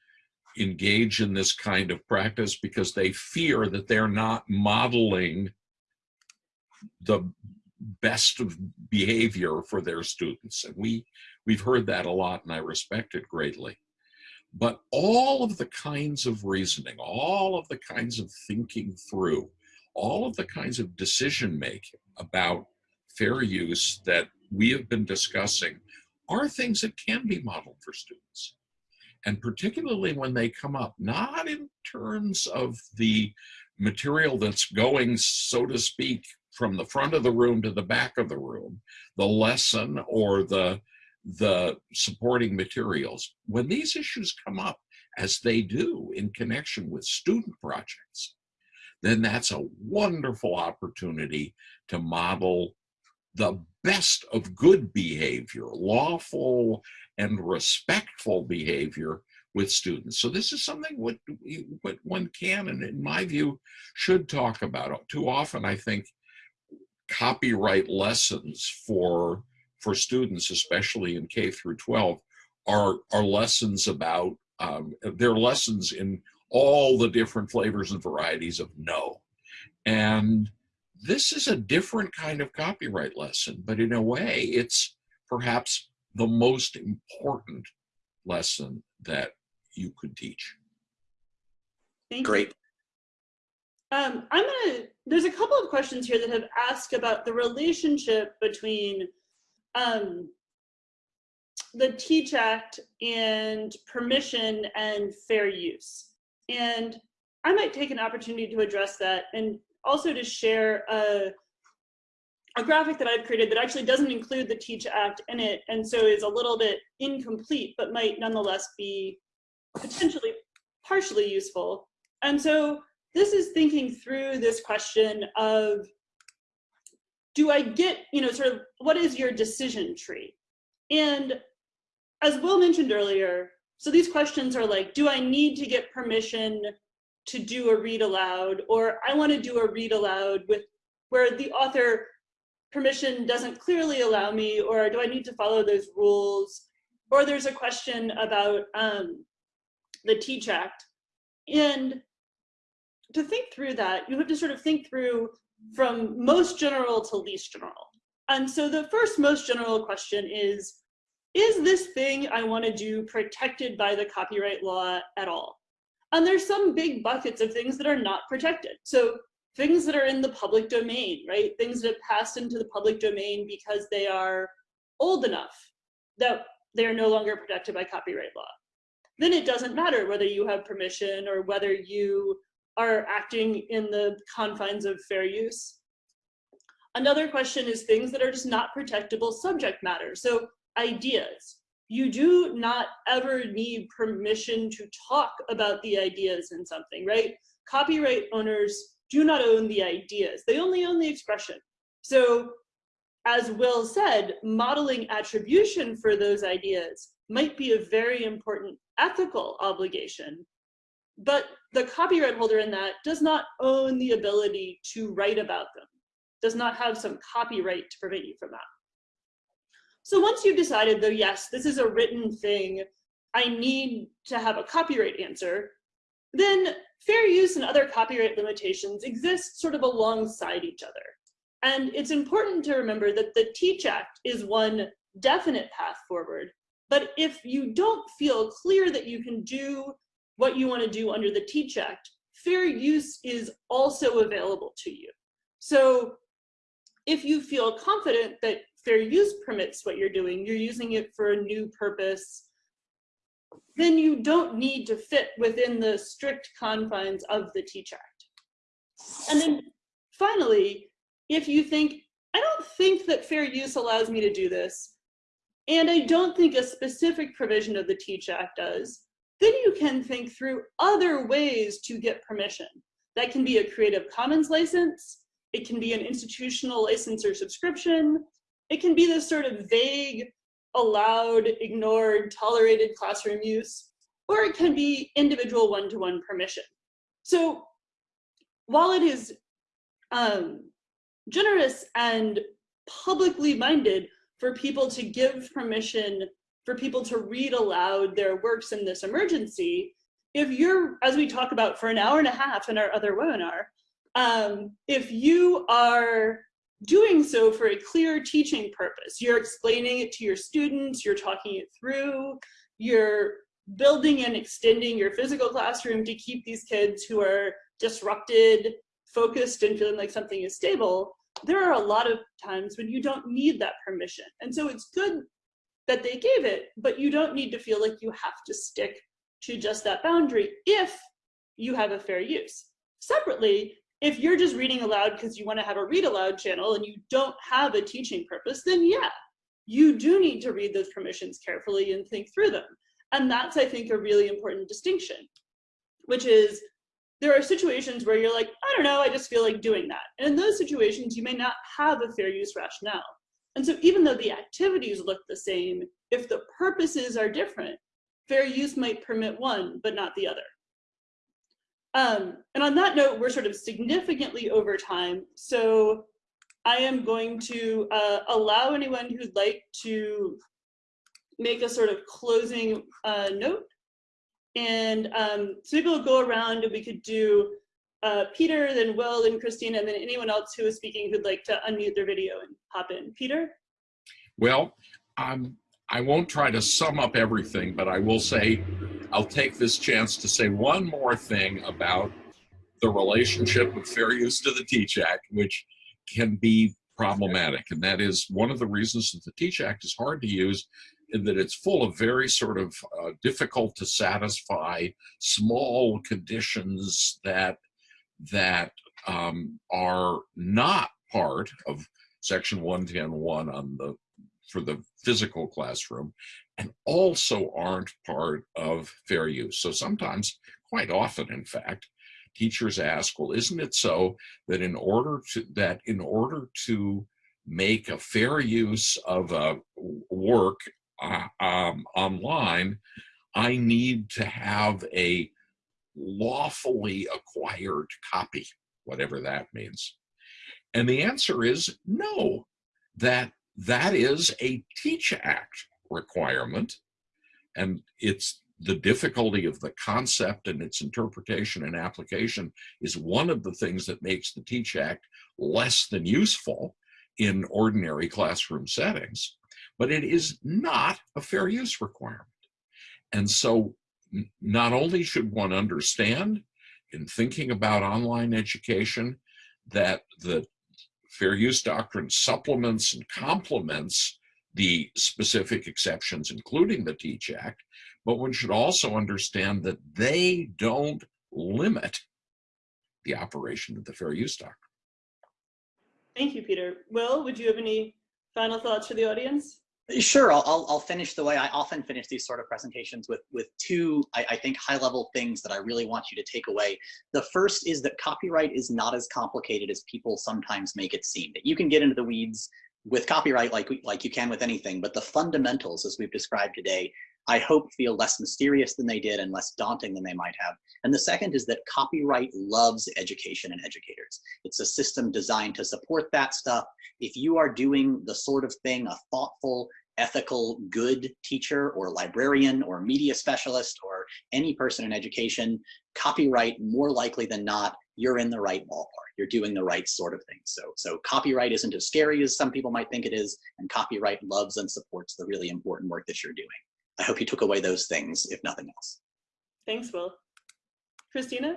engage in this kind of practice because they fear that they're not modeling the best of behavior for their students and we we've heard that a lot and I respect it greatly but all of the kinds of reasoning, all of the kinds of thinking through, all of the kinds of decision making about fair use that we have been discussing are things that can be modeled for students. And particularly when they come up, not in terms of the material that's going, so to speak, from the front of the room to the back of the room, the lesson or the the supporting materials. When these issues come up, as they do in connection with student projects, then that's a wonderful opportunity to model the best of good behavior, lawful and respectful behavior with students. So this is something what, what one can, and in my view, should talk about. Too often, I think, copyright lessons for for students, especially in K through 12, are, are lessons about, um, they're lessons in all the different flavors and varieties of no. And this is a different kind of copyright lesson, but in a way, it's perhaps the most important lesson that you could teach. thank you. Great. Um, I'm gonna, there's a couple of questions here that have asked about the relationship between um, the Teach Act and permission and fair use. And I might take an opportunity to address that and also to share a, a graphic that I've created that actually doesn't include the Teach Act in it and so is a little bit incomplete, but might nonetheless be potentially partially useful. And so this is thinking through this question of do I get, you know, sort of what is your decision tree? And as Will mentioned earlier, so these questions are like, do I need to get permission to do a read aloud? Or I want to do a read aloud with where the author permission doesn't clearly allow me, or do I need to follow those rules? Or there's a question about um, the Teach Act. And to think through that, you have to sort of think through from most general to least general. And so the first most general question is, is this thing I want to do protected by the copyright law at all? And there's some big buckets of things that are not protected. So things that are in the public domain, right? Things that have passed into the public domain because they are old enough that they are no longer protected by copyright law. Then it doesn't matter whether you have permission or whether you are acting in the confines of fair use. Another question is things that are just not protectable subject matter. So ideas. You do not ever need permission to talk about the ideas in something, right? Copyright owners do not own the ideas. They only own the expression. So as Will said, modeling attribution for those ideas might be a very important ethical obligation but the copyright holder in that does not own the ability to write about them, does not have some copyright to prevent you from that. So once you've decided though, yes, this is a written thing, I need to have a copyright answer, then fair use and other copyright limitations exist sort of alongside each other. And it's important to remember that the Teach Act is one definite path forward, but if you don't feel clear that you can do what you want to do under the Teach Act, fair use is also available to you. So if you feel confident that fair use permits what you're doing, you're using it for a new purpose, then you don't need to fit within the strict confines of the Teach Act. And then finally, if you think, I don't think that fair use allows me to do this, and I don't think a specific provision of the Teach Act does, then you can think through other ways to get permission. That can be a Creative Commons license, it can be an institutional license or subscription, it can be this sort of vague, allowed, ignored, tolerated classroom use, or it can be individual one-to-one -one permission. So while it is um, generous and publicly minded for people to give permission for people to read aloud their works in this emergency, if you're, as we talk about for an hour and a half in our other webinar, um, if you are doing so for a clear teaching purpose, you're explaining it to your students, you're talking it through, you're building and extending your physical classroom to keep these kids who are disrupted, focused, and feeling like something is stable, there are a lot of times when you don't need that permission. And so it's good that they gave it, but you don't need to feel like you have to stick to just that boundary if you have a fair use. Separately, if you're just reading aloud because you want to have a read aloud channel and you don't have a teaching purpose, then yeah, you do need to read those permissions carefully and think through them. And that's, I think, a really important distinction, which is there are situations where you're like, I don't know, I just feel like doing that. And in those situations, you may not have a fair use rationale. And so even though the activities look the same, if the purposes are different, fair use might permit one, but not the other. Um, and on that note, we're sort of significantly over time. So I am going to uh, allow anyone who'd like to make a sort of closing uh, note. And um, so maybe we'll go around and we could do uh, Peter, then Will, then Kristina, and then anyone else who is speaking who'd like to unmute their video and hop in. Peter? Well, um, I won't try to sum up everything, but I will say I'll take this chance to say one more thing about the relationship of fair use to the Teach Act, which can be problematic. And that is one of the reasons that the Teach Act is hard to use in that it's full of very sort of uh, difficult to satisfy small conditions that that um, are not part of section 110.1 on the for the physical classroom and also aren't part of fair use. So sometimes, quite often in fact, teachers ask, well, isn't it so that in order to that in order to make a fair use of a work uh, um, online, I need to have a lawfully acquired copy, whatever that means. And the answer is no, that that is a Teach Act requirement. And it's the difficulty of the concept and its interpretation and application is one of the things that makes the Teach Act less than useful in ordinary classroom settings, but it is not a fair use requirement. And so not only should one understand in thinking about online education that the fair use doctrine supplements and complements the specific exceptions, including the Teach Act, but one should also understand that they don't limit the operation of the fair use doctrine. Thank you, Peter. Will, would you have any final thoughts for the audience? Sure, I'll, I'll, finish the way I often finish these sort of presentations with, with two, I, I think, high level things that I really want you to take away. The first is that copyright is not as complicated as people sometimes make it seem. That you can get into the weeds with copyright like, like you can with anything, but the fundamentals, as we've described today, I hope feel less mysterious than they did and less daunting than they might have. And the second is that copyright loves education and educators. It's a system designed to support that stuff. If you are doing the sort of thing a thoughtful, ethical, good teacher or librarian or media specialist or any person in education, copyright more likely than not, you're in the right ballpark. You're doing the right sort of thing. So, so copyright isn't as scary as some people might think it is, and copyright loves and supports the really important work that you're doing. I hope you took away those things, if nothing else. Thanks, Will. Kristina?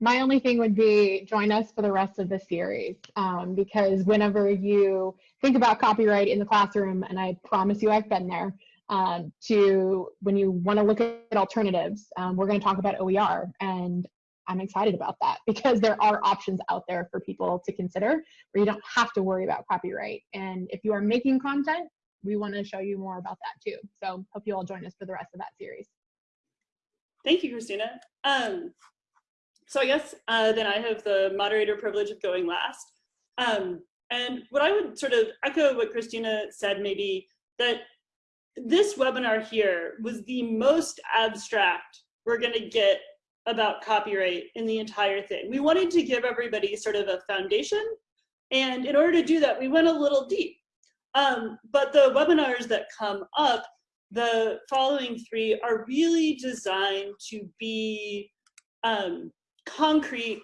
My only thing would be join us for the rest of the series um, because whenever you think about copyright in the classroom, and I promise you I've been there, um, to when you want to look at alternatives, um, we're going to talk about OER. And I'm excited about that because there are options out there for people to consider where you don't have to worry about copyright. And if you are making content, we want to show you more about that too. So hope you all join us for the rest of that series. Thank you, Kristina. Um, so I guess uh, then I have the moderator privilege of going last. Um, and what I would sort of echo what Kristina said, maybe that this webinar here was the most abstract we're going to get about copyright in the entire thing. We wanted to give everybody sort of a foundation. And in order to do that, we went a little deep. Um, but the webinars that come up, the following three are really designed to be um, concrete,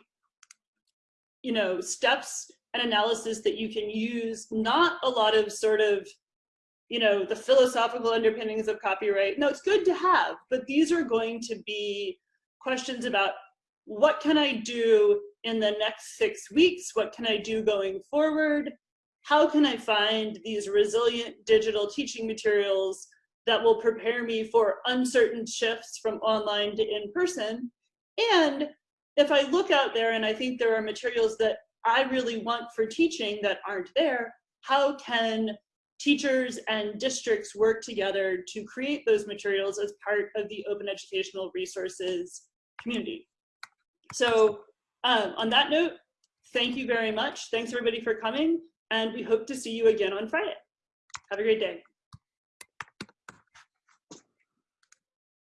you know, steps and analysis that you can use, not a lot of sort of, you know, the philosophical underpinnings of copyright. No, it's good to have, but these are going to be questions about what can I do in the next six weeks? What can I do going forward? How can I find these resilient digital teaching materials that will prepare me for uncertain shifts from online to in-person? And if I look out there and I think there are materials that I really want for teaching that aren't there, how can teachers and districts work together to create those materials as part of the open educational resources community? So um, on that note, thank you very much. Thanks everybody for coming and we hope to see you again on Friday. Have a great day.